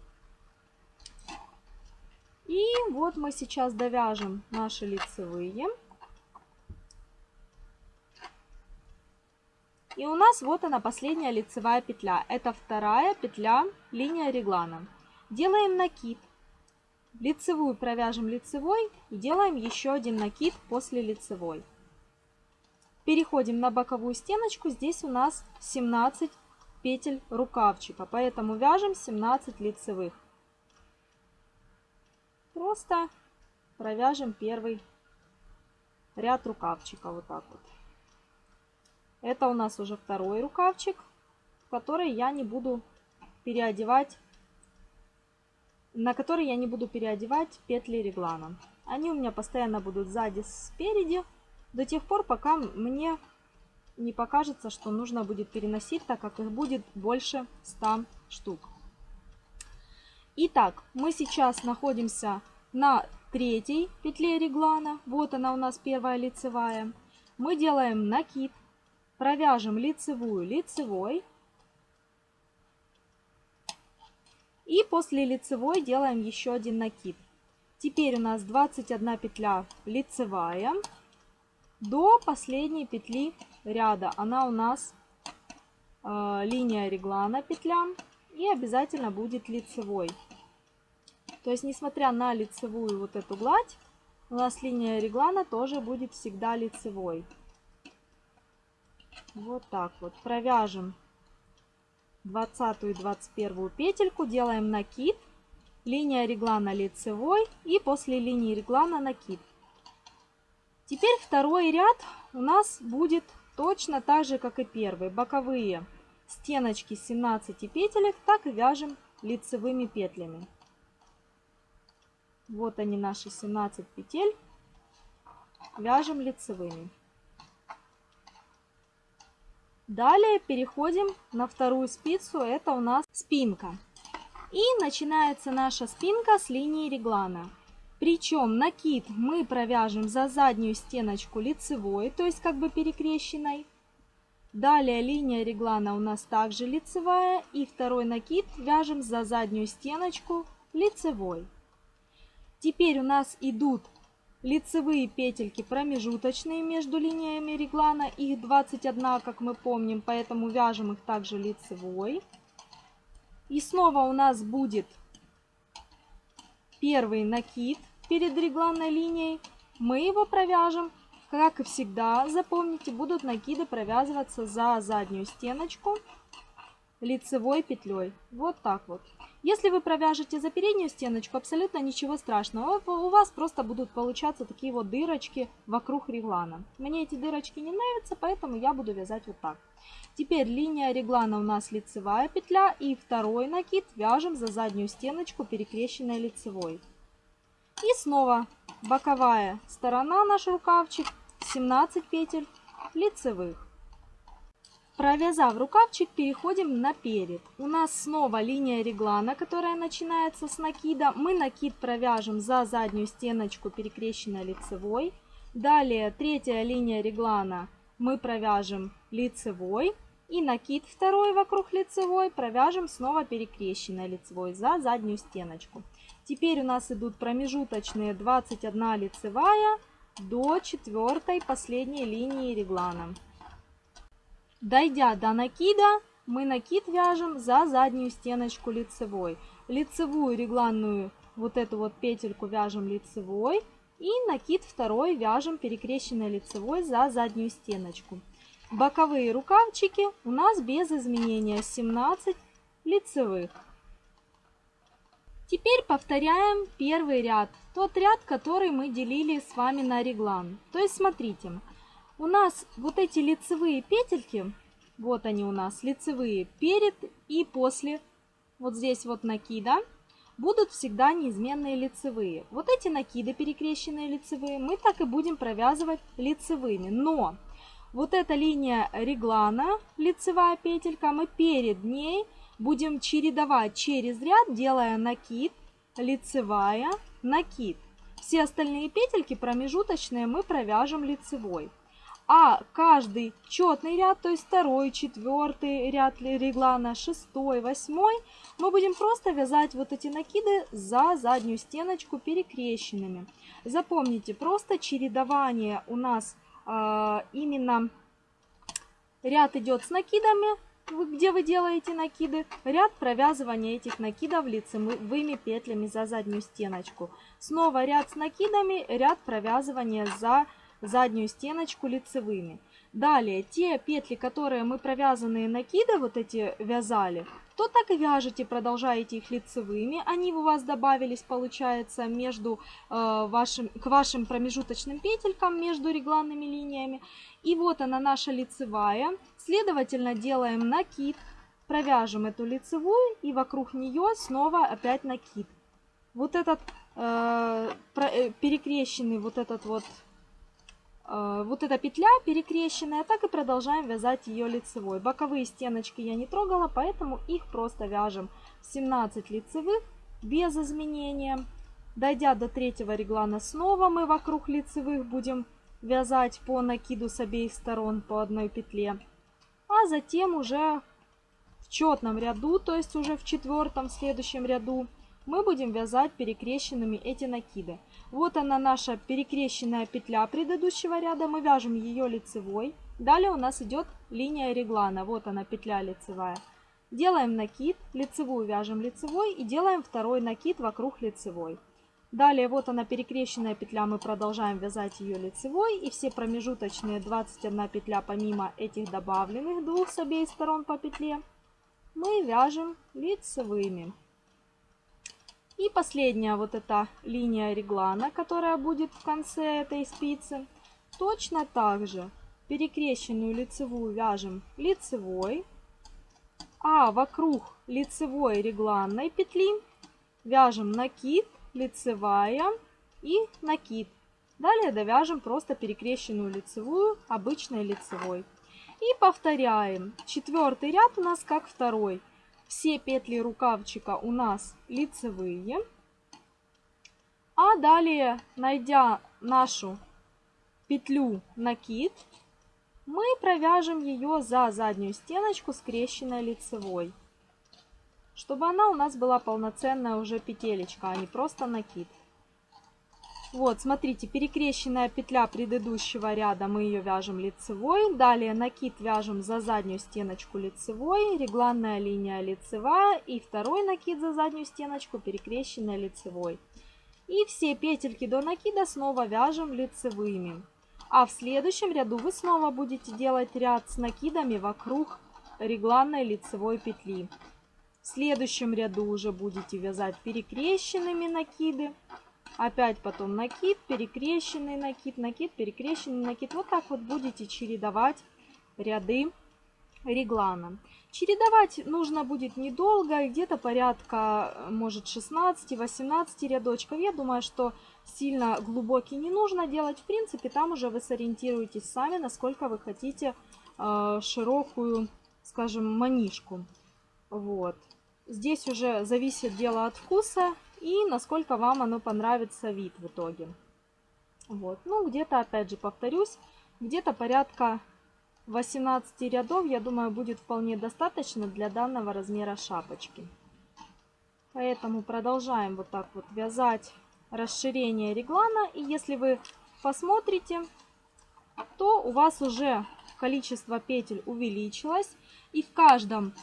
И вот мы сейчас довяжем наши лицевые. И у нас вот она последняя лицевая петля. Это вторая петля линия реглана. Делаем накид Лицевую провяжем лицевой и делаем еще один накид после лицевой. Переходим на боковую стеночку. Здесь у нас 17 петель рукавчика, поэтому вяжем 17 лицевых. Просто провяжем первый ряд рукавчика вот так вот. Это у нас уже второй рукавчик, который я не буду переодевать на который я не буду переодевать петли реглана. Они у меня постоянно будут сзади, спереди, до тех пор, пока мне не покажется, что нужно будет переносить, так как их будет больше 100 штук. Итак, мы сейчас находимся на третьей петле реглана. Вот она у нас первая лицевая. Мы делаем накид, провяжем лицевую лицевой, И после лицевой делаем еще один накид. Теперь у нас 21 петля лицевая до последней петли ряда. Она у нас э, линия реглана петля и обязательно будет лицевой. То есть, несмотря на лицевую вот эту гладь, у нас линия реглана тоже будет всегда лицевой. Вот так вот. Провяжем 20 и 21 петельку делаем накид, линия реглана лицевой и после линии реглана накид. Теперь второй ряд у нас будет точно так же, как и первый. Боковые стеночки 17 петелек так вяжем лицевыми петлями. Вот они наши 17 петель. Вяжем лицевыми. Далее переходим на вторую спицу, это у нас спинка. И начинается наша спинка с линии реглана. Причем накид мы провяжем за заднюю стеночку лицевой, то есть как бы перекрещенной. Далее линия реглана у нас также лицевая. И второй накид вяжем за заднюю стеночку лицевой. Теперь у нас идут лицевые петельки промежуточные между линиями реглана. Их 21, как мы помним, поэтому вяжем их также лицевой. И снова у нас будет первый накид перед регланной линией. Мы его провяжем, как и всегда, запомните, будут накиды провязываться за заднюю стеночку лицевой петлей. Вот так вот. Если вы провяжете за переднюю стеночку, абсолютно ничего страшного. У вас просто будут получаться такие вот дырочки вокруг реглана. Мне эти дырочки не нравятся, поэтому я буду вязать вот так. Теперь линия реглана у нас лицевая петля и второй накид вяжем за заднюю стеночку перекрещенной лицевой. И снова боковая сторона наш рукавчик, 17 петель лицевых. Провязав рукавчик, переходим на перед. У нас снова линия реглана, которая начинается с накида. Мы накид провяжем за заднюю стеночку перекрещенной лицевой. Далее третья линия реглана мы провяжем лицевой. И накид второй вокруг лицевой провяжем снова перекрещенной лицевой за заднюю стеночку. Теперь у нас идут промежуточные 21 лицевая до четвертой последней линии реглана. Дойдя до накида, мы накид вяжем за заднюю стеночку лицевой. Лицевую регланную вот эту вот петельку вяжем лицевой и накид второй вяжем перекрещенной лицевой за заднюю стеночку. Боковые рукавчики у нас без изменения 17 лицевых. Теперь повторяем первый ряд, тот ряд, который мы делили с вами на реглан. То есть смотрите, у нас вот эти лицевые петельки, вот они у нас, лицевые перед и после, вот здесь вот накида, будут всегда неизменные лицевые. Вот эти накиды перекрещенные лицевые мы так и будем провязывать лицевыми. Но вот эта линия реглана, лицевая петелька, мы перед ней будем чередовать через ряд, делая накид, лицевая, накид. Все остальные петельки промежуточные мы провяжем лицевой. А каждый четный ряд, то есть второй, четвертый ряд реглана, шестой, восьмой, мы будем просто вязать вот эти накиды за заднюю стеночку перекрещенными. Запомните, просто чередование у нас э, именно ряд идет с накидами, где вы делаете накиды, ряд провязывания этих накидов лицевыми петлями за заднюю стеночку. Снова ряд с накидами, ряд провязывания за заднюю стеночку лицевыми. Далее, те петли, которые мы провязанные накиды вот эти вязали, то так и вяжете, продолжаете их лицевыми. Они у вас добавились, получается, между, э, вашим, к вашим промежуточным петелькам, между регланными линиями. И вот она наша лицевая. Следовательно, делаем накид, провяжем эту лицевую и вокруг нее снова опять накид. Вот этот э, э перекрещенный вот этот вот вот эта петля перекрещенная, так и продолжаем вязать ее лицевой. Боковые стеночки я не трогала, поэтому их просто вяжем 17 лицевых без изменения. Дойдя до третьего реглана снова мы вокруг лицевых будем вязать по накиду с обеих сторон по одной петле. А затем уже в четном ряду, то есть уже в четвертом следующем ряду, мы будем вязать перекрещенными эти накиды. Вот она наша перекрещенная петля предыдущего ряда. Мы вяжем ее лицевой. Далее у нас идет линия реглана. Вот она петля лицевая. Делаем накид, лицевую вяжем лицевой и делаем второй накид вокруг лицевой. Далее вот она перекрещенная петля, мы продолжаем вязать ее лицевой. И все промежуточные 21 петля помимо этих добавленных двух с обеих сторон по петле мы вяжем лицевыми. И последняя вот эта линия реглана, которая будет в конце этой спицы. Точно так же перекрещенную лицевую вяжем лицевой, а вокруг лицевой регланной петли вяжем накид, лицевая и накид. Далее довяжем просто перекрещенную лицевую обычной лицевой. И повторяем. Четвертый ряд у нас как второй. Все петли рукавчика у нас лицевые. А далее, найдя нашу петлю накид, мы провяжем ее за заднюю стеночку скрещенной лицевой, чтобы она у нас была полноценная уже петелечка, а не просто накид. Вот, смотрите, перекрещенная петля предыдущего ряда, мы ее вяжем лицевой. Далее накид вяжем за заднюю стеночку лицевой, регланная линия лицевая и второй накид за заднюю стеночку перекрещенная лицевой. И все петельки до накида снова вяжем лицевыми. А в следующем ряду вы снова будете делать ряд с накидами вокруг регланной лицевой петли. В следующем ряду уже будете вязать перекрещенными накиды. Опять потом накид, перекрещенный накид, накид, перекрещенный накид. Вот так вот будете чередовать ряды реглана. Чередовать нужно будет недолго, где-то порядка, может, 16-18 рядочков. Я думаю, что сильно глубокий не нужно делать. В принципе, там уже вы сориентируетесь сами, насколько вы хотите э, широкую, скажем, манишку. Вот. Здесь уже зависит дело от вкуса и насколько вам оно понравится вид в итоге. Вот, ну где-то, опять же, повторюсь, где-то порядка 18 рядов, я думаю, будет вполне достаточно для данного размера шапочки. Поэтому продолжаем вот так вот вязать расширение реглана. И если вы посмотрите, то у вас уже количество петель увеличилось. И в каждом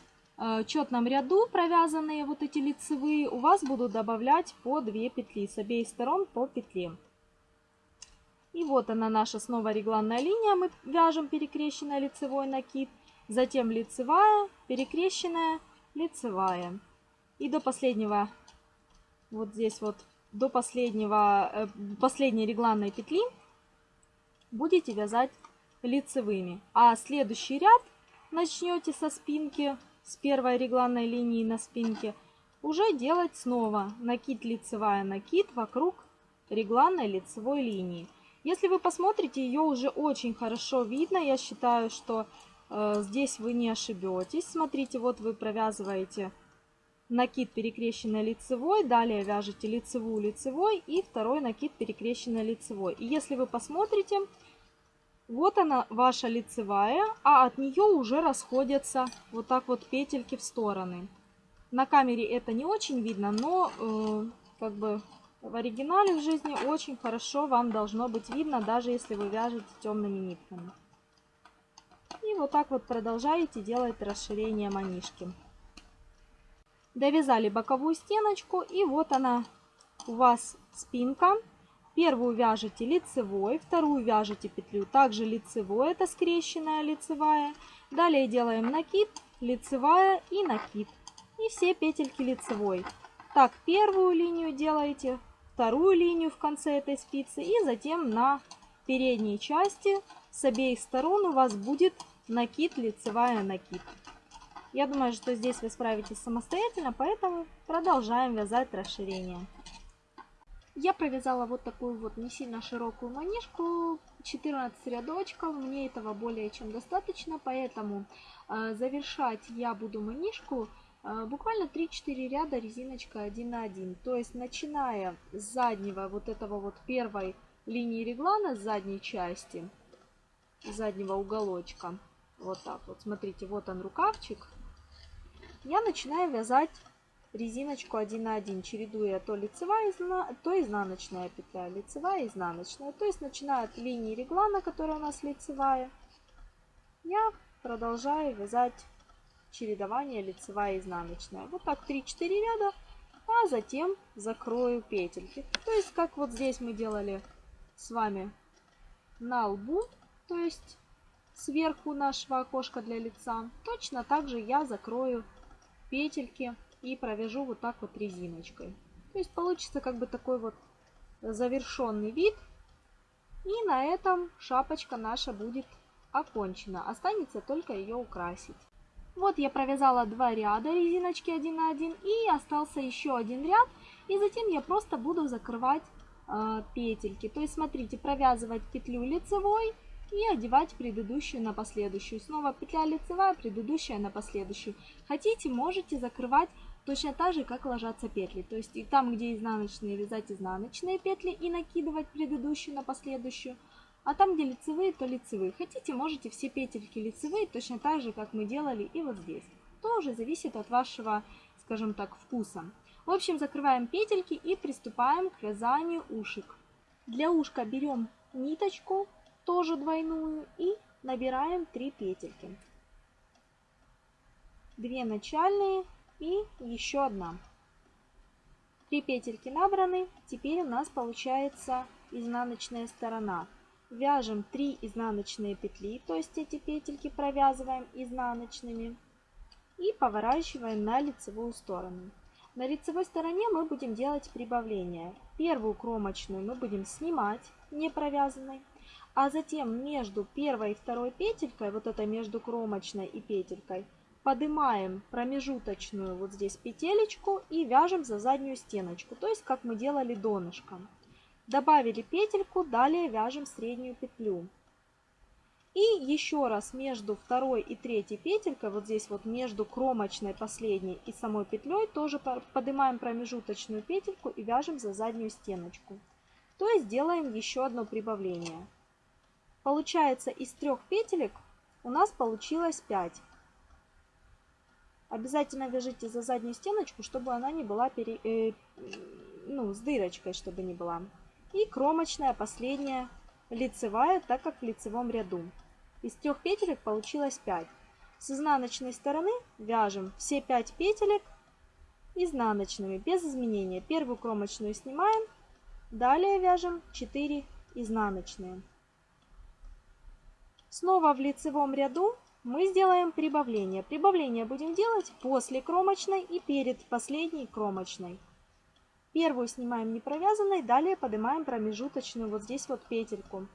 четном ряду провязанные вот эти лицевые у вас будут добавлять по 2 петли с обеих сторон по петле. И вот она наша снова регланная линия. Мы вяжем перекрещенная лицевой накид, затем лицевая, перекрещенная, лицевая. И до последнего, вот здесь вот, до последнего, э, последней регланной петли будете вязать лицевыми. А следующий ряд начнете со спинки, с первой регланной линии на спинке, уже делать снова накид лицевая накид вокруг регланной лицевой линии. Если вы посмотрите, ее уже очень хорошо видно. Я считаю, что э, здесь вы не ошибетесь. Смотрите, вот вы провязываете накид перекрещенной лицевой, далее вяжете лицевую лицевой и второй накид перекрещенной лицевой. И если вы посмотрите, вот она ваша лицевая, а от нее уже расходятся вот так вот петельки в стороны. На камере это не очень видно, но э, как бы в оригинале в жизни очень хорошо вам должно быть видно, даже если вы вяжете темными нитками. И вот так вот продолжаете делать расширение манишки. Довязали боковую стеночку и вот она у вас спинка. Первую вяжете лицевой, вторую вяжете петлю также лицевой, это скрещенная лицевая. Далее делаем накид, лицевая и накид. И все петельки лицевой. Так, первую линию делаете, вторую линию в конце этой спицы и затем на передней части с обеих сторон у вас будет накид, лицевая накид. Я думаю, что здесь вы справитесь самостоятельно, поэтому продолжаем вязать расширение. Я провязала вот такую вот не сильно широкую манишку, 14 рядочков, мне этого более чем достаточно, поэтому э, завершать я буду манишку э, буквально 3-4 ряда резиночка 1 на 1. То есть начиная с заднего вот этого вот первой линии реглана, с задней части, заднего уголочка, вот так вот, смотрите, вот он рукавчик, я начинаю вязать резиночку 1 на 1, чередуя то лицевая, то изнаночная петля, лицевая, изнаночная. То есть начиная от линии реглана, которая у нас лицевая, я продолжаю вязать чередование лицевая изнаночная. Вот так 3-4 ряда, а затем закрою петельки. То есть как вот здесь мы делали с вами на лбу, то есть сверху нашего окошка для лица, точно так же я закрою петельки и провяжу вот так вот резиночкой. То есть получится как бы такой вот завершенный вид. И на этом шапочка наша будет окончена. Останется только ее украсить. Вот я провязала два ряда резиночки 1 на 1 и остался еще один ряд. И затем я просто буду закрывать э, петельки. То есть смотрите, провязывать петлю лицевой и одевать предыдущую на последующую. Снова петля лицевая, предыдущая на последующую. Хотите, можете закрывать точно так же, как ложатся петли. То есть и там, где изнаночные, вязать изнаночные петли и накидывать предыдущую на последующую. А там, где лицевые, то лицевые. Хотите, можете все петельки лицевые, точно так же, как мы делали и вот здесь. Тоже зависит от вашего, скажем так, вкуса. В общем, закрываем петельки и приступаем к вязанию ушек. Для ушка берем ниточку, тоже двойную, и набираем 3 петельки. 2 начальные и еще одна. 3 петельки набраны, теперь у нас получается изнаночная сторона. Вяжем 3 изнаночные петли, то есть эти петельки провязываем изнаночными и поворачиваем на лицевую сторону. На лицевой стороне мы будем делать прибавление. Первую кромочную мы будем снимать не провязанной, а затем между первой и второй петелькой, вот это между кромочной и петелькой, поднимаем промежуточную вот здесь петелечку и вяжем за заднюю стеночку, то есть как мы делали донышком. Добавили петельку, далее вяжем среднюю петлю. И еще раз между второй и третьей петелькой, вот здесь вот между кромочной последней и самой петлей, тоже поднимаем промежуточную петельку и вяжем за заднюю стеночку. То есть делаем еще одно прибавление. Получается из трех петелек у нас получилось 5. Обязательно вяжите за заднюю стеночку, чтобы она не была пере, э, ну, с дырочкой, чтобы не была. И кромочная последняя лицевая, так как в лицевом ряду. Из трех петелек получилось 5. С изнаночной стороны вяжем все 5 петелек изнаночными, без изменения. Первую кромочную снимаем, далее вяжем 4 изнаночные. Снова в лицевом ряду мы сделаем прибавление. Прибавление будем делать после кромочной и перед последней кромочной. Первую снимаем не провязанной, далее поднимаем промежуточную вот здесь вот петельку.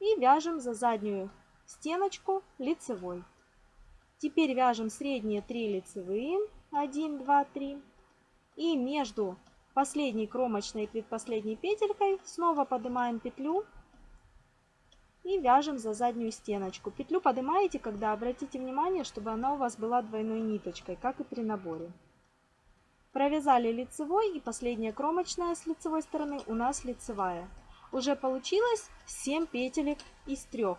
И вяжем за заднюю стеночку лицевой. Теперь вяжем средние 3 лицевые. 1, 2, 3. И между последней кромочной и предпоследней петелькой снова поднимаем петлю и вяжем за заднюю стеночку. Петлю поднимаете, когда обратите внимание, чтобы она у вас была двойной ниточкой, как и при наборе. Провязали лицевой и последняя кромочная с лицевой стороны у нас лицевая. Уже получилось 7 петелек из 3.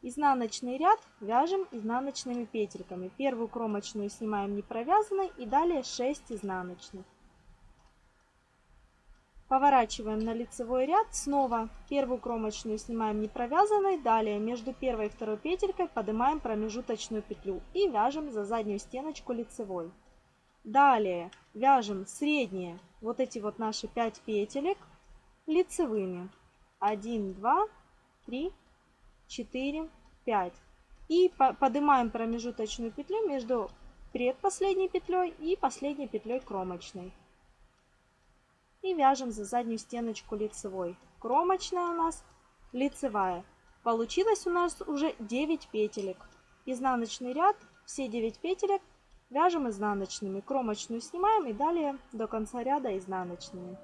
Изнаночный ряд вяжем изнаночными петельками. Первую кромочную снимаем не провязанной и далее 6 изнаночных. Поворачиваем на лицевой ряд. Снова первую кромочную снимаем не провязанной. Далее между первой и второй петелькой поднимаем промежуточную петлю и вяжем за заднюю стеночку лицевой. Далее вяжем средние, вот эти вот наши 5 петелек лицевыми. 1, 2, 3, 4, 5. И поднимаем промежуточную петлю между предпоследней петлей и последней петлей кромочной и вяжем за заднюю стеночку лицевой. Кромочная у нас лицевая. Получилось у нас уже 9 петелек. Изнаночный ряд, все 9 петелек вяжем изнаночными. Кромочную снимаем и далее до конца ряда изнаночными.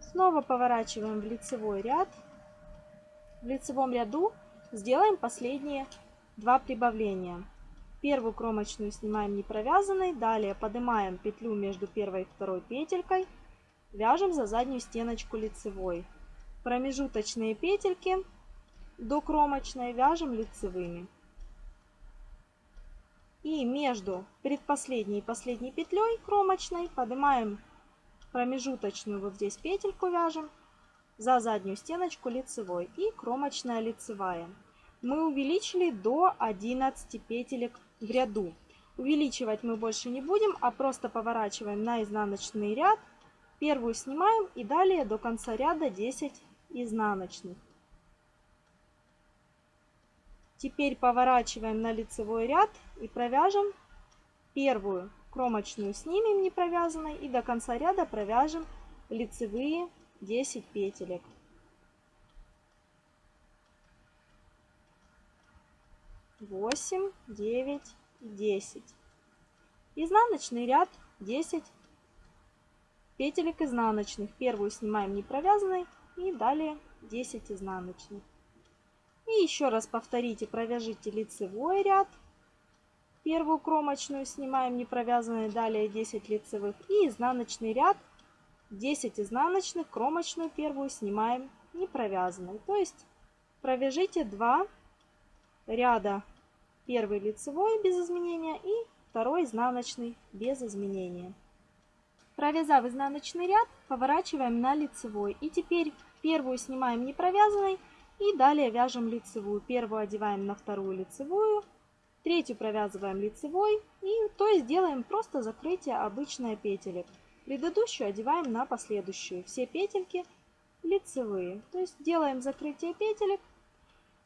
Снова поворачиваем в лицевой ряд. В лицевом ряду сделаем последние два прибавления. Первую кромочную снимаем не провязанной, далее поднимаем петлю между первой и второй петелькой, вяжем за заднюю стеночку лицевой. Промежуточные петельки до кромочной вяжем лицевыми. И между предпоследней и последней петлей кромочной поднимаем промежуточную вот здесь петельку вяжем за заднюю стеночку лицевой и кромочная лицевая. Мы увеличили до 11 петелек в ряду. Увеличивать мы больше не будем, а просто поворачиваем на изнаночный ряд. Первую снимаем и далее до конца ряда 10 изнаночных. Теперь поворачиваем на лицевой ряд и провяжем первую кромочную снимем не провязанной и до конца ряда провяжем лицевые 10 петелек. 8, 9 и 10. Изнаночный ряд 10 петелек изнаночных. Первую снимаем не провязанной и далее 10 изнаночных. И еще раз повторите, провяжите лицевой ряд. Первую кромочную снимаем не провязанной, далее 10 лицевых. И изнаночный ряд 10 изнаночных, кромочную первую снимаем не провязанной. То есть провяжите 2 ряда Первый лицевой без изменения и второй изнаночный без изменения. Провязав изнаночный ряд, поворачиваем на лицевой. И теперь первую снимаем не провязанной и далее вяжем лицевую. Первую одеваем на вторую лицевую, третью провязываем лицевой и то есть делаем просто закрытие обычной петелек. Предыдущую одеваем на последующую. Все петельки лицевые. То есть делаем закрытие петелек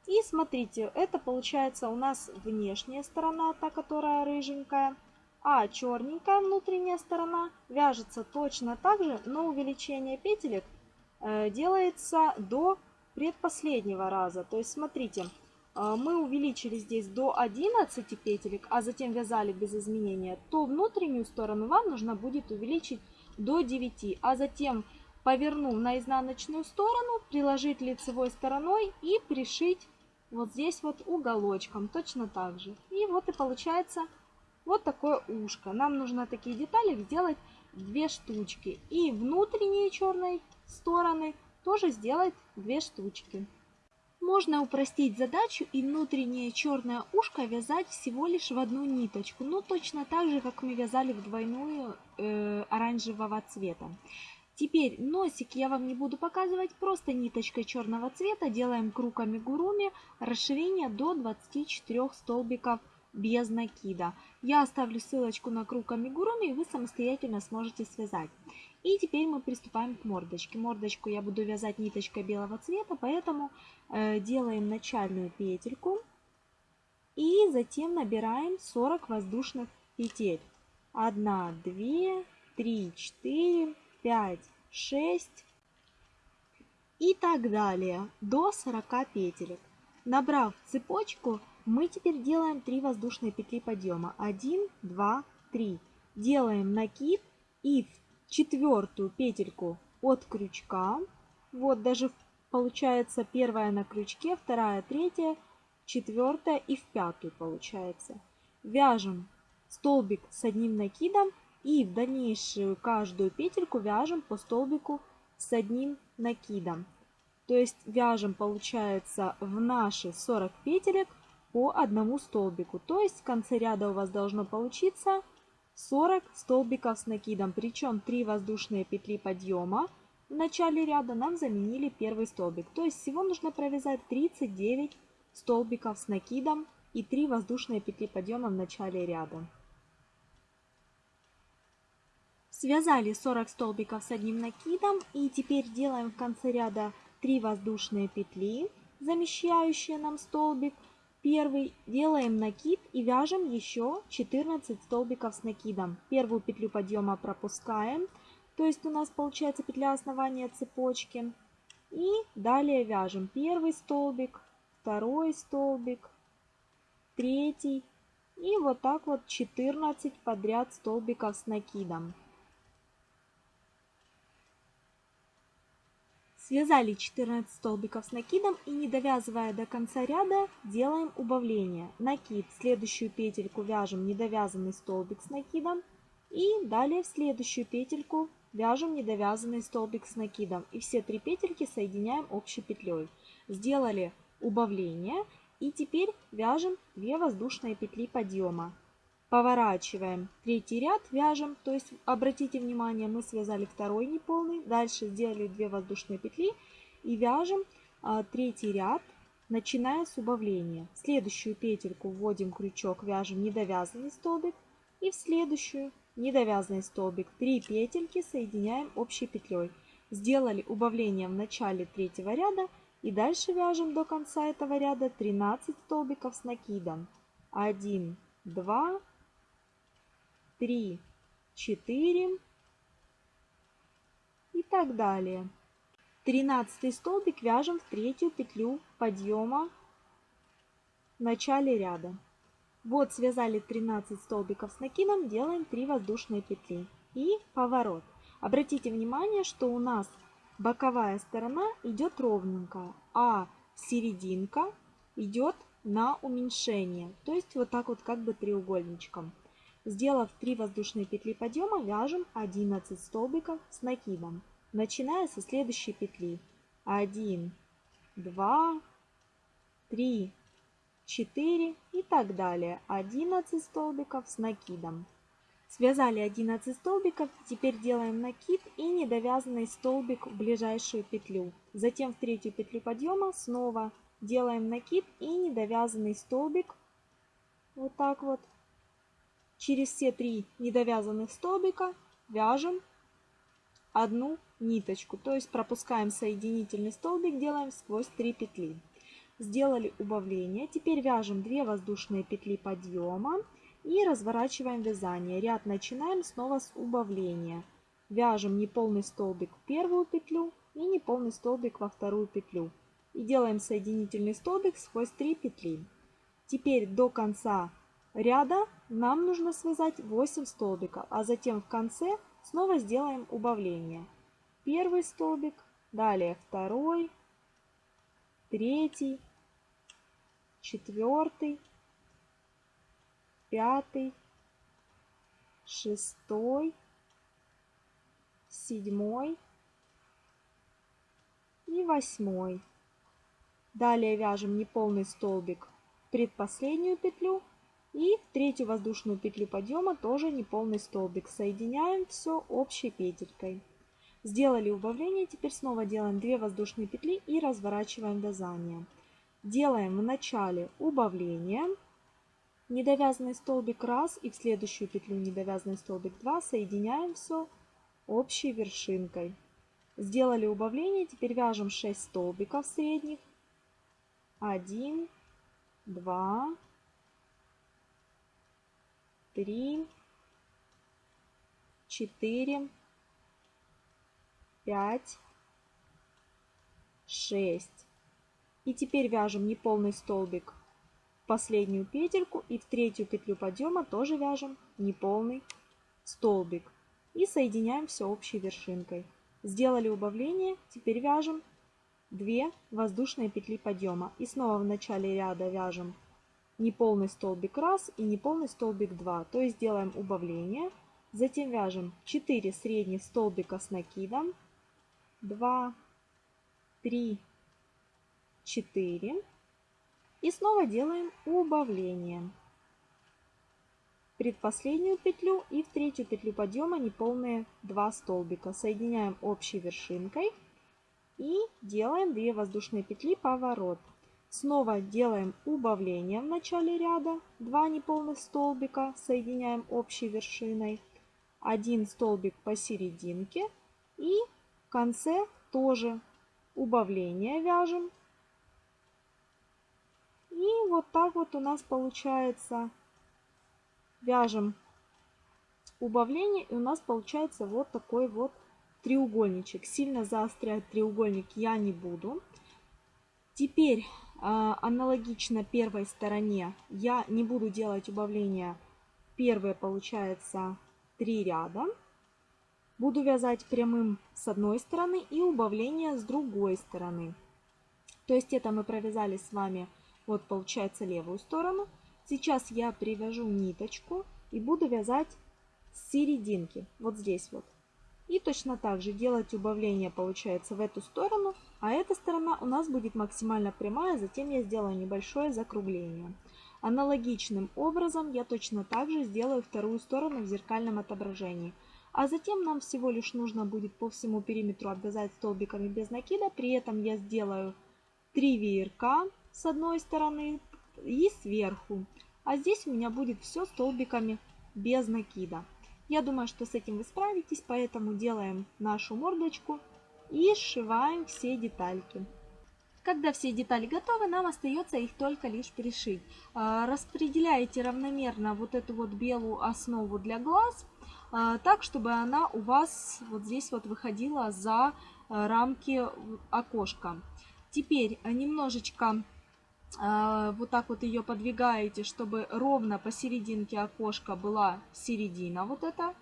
и смотрите, это получается у нас внешняя сторона, та, которая рыженькая. А черненькая внутренняя сторона вяжется точно так же, но увеличение петелек э, делается до предпоследнего раза. То есть смотрите, э, мы увеличили здесь до 11 петелек, а затем вязали без изменения, то внутреннюю сторону вам нужно будет увеличить до 9, а затем повернув на изнаночную сторону, приложить лицевой стороной и пришить вот здесь вот уголочком, точно так же. И вот и получается вот такое ушко. Нам нужно такие детали сделать две штучки. И внутренние черные стороны тоже сделать две штучки. Можно упростить задачу и внутреннее черное ушко вязать всего лишь в одну ниточку, ну точно так же, как мы вязали в двойную э, оранжевого цвета. Теперь носик я вам не буду показывать, просто ниточкой черного цвета делаем круг амигуруми, расширение до 24 столбиков без накида. Я оставлю ссылочку на круг амигуруми, и вы самостоятельно сможете связать. И теперь мы приступаем к мордочке. Мордочку я буду вязать ниточкой белого цвета, поэтому э, делаем начальную петельку и затем набираем 40 воздушных петель. 1, 2, 3, 4, 5, 6 и так далее до 40 петелек. Набрав цепочку, мы теперь делаем 3 воздушные петли подъема. 1, 2, 3. Делаем накид и в четвертую петельку от крючка. Вот даже получается первая на крючке, вторая, третья, четвертая и в пятую получается. Вяжем столбик с одним накидом и в дальнейшую каждую петельку вяжем по столбику с одним накидом. То есть вяжем, получается, в наши 40 петелек по одному столбику. То есть в конце ряда у вас должно получиться 40 столбиков с накидом. Причем 3 воздушные петли подъема в начале ряда нам заменили первый столбик. То есть всего нужно провязать 39 столбиков с накидом и 3 воздушные петли подъема в начале ряда. Связали 40 столбиков с одним накидом и теперь делаем в конце ряда 3 воздушные петли, замещающие нам столбик. Первый делаем накид и вяжем еще 14 столбиков с накидом. Первую петлю подъема пропускаем, то есть у нас получается петля основания цепочки. И далее вяжем первый столбик, второй столбик, третий и вот так вот 14 подряд столбиков с накидом. Связали 14 столбиков с накидом и не довязывая до конца ряда делаем убавление. Накид, следующую петельку вяжем недовязанный столбик с накидом и далее в следующую петельку вяжем недовязанный столбик с накидом. И все три петельки соединяем общей петлей. Сделали убавление и теперь вяжем 2 воздушные петли подъема. Поворачиваем третий ряд, вяжем, то есть обратите внимание, мы связали второй неполный, дальше сделали 2 воздушные петли и вяжем а, третий ряд, начиная с убавления. В следующую петельку вводим крючок, вяжем недовязанный столбик и в следующую недовязанный столбик. 3 петельки соединяем общей петлей. Сделали убавление в начале третьего ряда и дальше вяжем до конца этого ряда 13 столбиков с накидом. 1, 2, 3, 4 и так далее. Тринадцатый столбик вяжем в третью петлю подъема в начале ряда. Вот связали 13 столбиков с накидом, делаем 3 воздушные петли и поворот. Обратите внимание, что у нас боковая сторона идет ровненько, а серединка идет на уменьшение, то есть вот так вот как бы треугольничком. Сделав 3 воздушные петли подъема, вяжем 11 столбиков с накидом, начиная со следующей петли. 1, 2, 3, 4 и так далее. 11 столбиков с накидом. Связали 11 столбиков, теперь делаем накид и недовязанный столбик в ближайшую петлю. Затем в третью петлю подъема снова делаем накид и недовязанный столбик. Вот так вот Через все три недовязанных столбика вяжем одну ниточку, то есть пропускаем соединительный столбик, делаем сквозь 3 петли. Сделали убавление, теперь вяжем 2 воздушные петли подъема и разворачиваем вязание. Ряд начинаем снова с убавления. Вяжем неполный столбик в первую петлю и неполный столбик во вторую петлю. И делаем соединительный столбик сквозь 3 петли. Теперь до конца ряда нам нужно связать 8 столбиков, а затем в конце снова сделаем убавление. Первый столбик, далее второй, третий, четвертый, пятый, шестой, седьмой и восьмой. Далее вяжем неполный столбик предпоследнюю петлю и третью воздушную петлю подъема тоже неполный столбик. Соединяем все общей петелькой. Сделали убавление, теперь снова делаем 2 воздушные петли и разворачиваем вязание. Делаем в начале убавление, недовязанный столбик 1 и в следующую петлю недовязанный столбик 2, соединяем все общей вершинкой. Сделали убавление, теперь вяжем 6 столбиков средних. 1, 2, 3, 4, 5, 6. И теперь вяжем неполный столбик в последнюю петельку и в третью петлю подъема тоже вяжем неполный столбик. И соединяем все общей вершинкой. Сделали убавление, теперь вяжем 2 воздушные петли подъема. И снова в начале ряда вяжем неполный столбик 1 и неполный столбик 2. То есть делаем убавление. Затем вяжем 4 средних столбика с накидом 2, 3, 4. И снова делаем убавление. Предпоследнюю петлю и в третью петлю подъема неполные 2 столбика. Соединяем общей вершинкой и делаем 2 воздушные петли поворот. Снова делаем убавление в начале ряда, 2 неполных столбика, соединяем общей вершиной, 1 столбик посерединке и в конце тоже убавление вяжем. И вот так вот у нас получается, вяжем убавление, и у нас получается вот такой вот треугольничек. Сильно заострять треугольник я не буду. Теперь аналогично первой стороне я не буду делать убавления. Первое получается 3 ряда. Буду вязать прямым с одной стороны и убавление с другой стороны. То есть это мы провязали с вами, вот получается левую сторону. Сейчас я привяжу ниточку и буду вязать с серединки, вот здесь вот. И точно так же делать убавление получается в эту сторону, а эта сторона у нас будет максимально прямая, затем я сделаю небольшое закругление. Аналогичным образом я точно так же сделаю вторую сторону в зеркальном отображении. А затем нам всего лишь нужно будет по всему периметру обвязать столбиками без накида. При этом я сделаю 3 веерка с одной стороны и сверху. А здесь у меня будет все столбиками без накида. Я думаю, что с этим вы справитесь, поэтому делаем нашу мордочку и сшиваем все детальки. Когда все детали готовы, нам остается их только лишь пришить. А, распределяете равномерно вот эту вот белую основу для глаз а, так, чтобы она у вас вот здесь вот выходила за а, рамки окошка. Теперь немножечко вот так вот ее подвигаете, чтобы ровно посерединке окошка была середина, вот это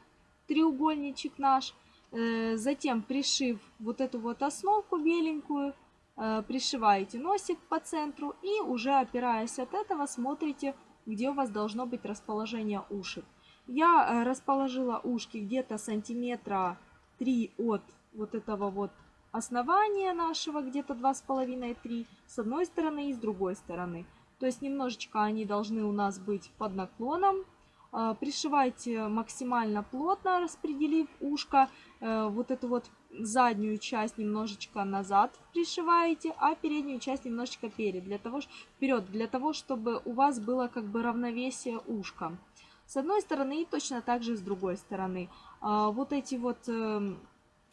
треугольничек наш. Э, затем, пришив вот эту вот основку беленькую, э, пришиваете носик по центру и уже опираясь от этого смотрите, где у вас должно быть расположение ушек. Я э, расположила ушки где-то сантиметра 3 от вот этого вот основания нашего, где-то 2,5-3, с одной стороны и с другой стороны. То есть немножечко они должны у нас быть под наклоном. А, пришивайте максимально плотно, распределив ушко. Э, вот эту вот заднюю часть немножечко назад пришиваете, а переднюю часть немножечко перед, для того, вперед, для того, чтобы у вас было как бы равновесие ушка с одной стороны и точно так же с другой стороны. А, вот эти вот эм,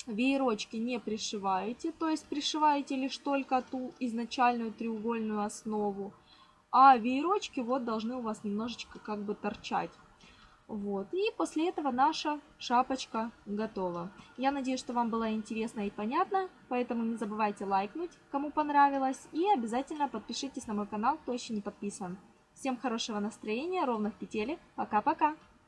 веерочки не пришиваете, то есть пришиваете лишь только ту изначальную треугольную основу, а веерочки вот должны у вас немножечко как бы торчать. Вот, и после этого наша шапочка готова. Я надеюсь, что вам было интересно и понятно, поэтому не забывайте лайкнуть, кому понравилось, и обязательно подпишитесь на мой канал, кто еще не подписан. Всем хорошего настроения, ровных петелек. Пока-пока!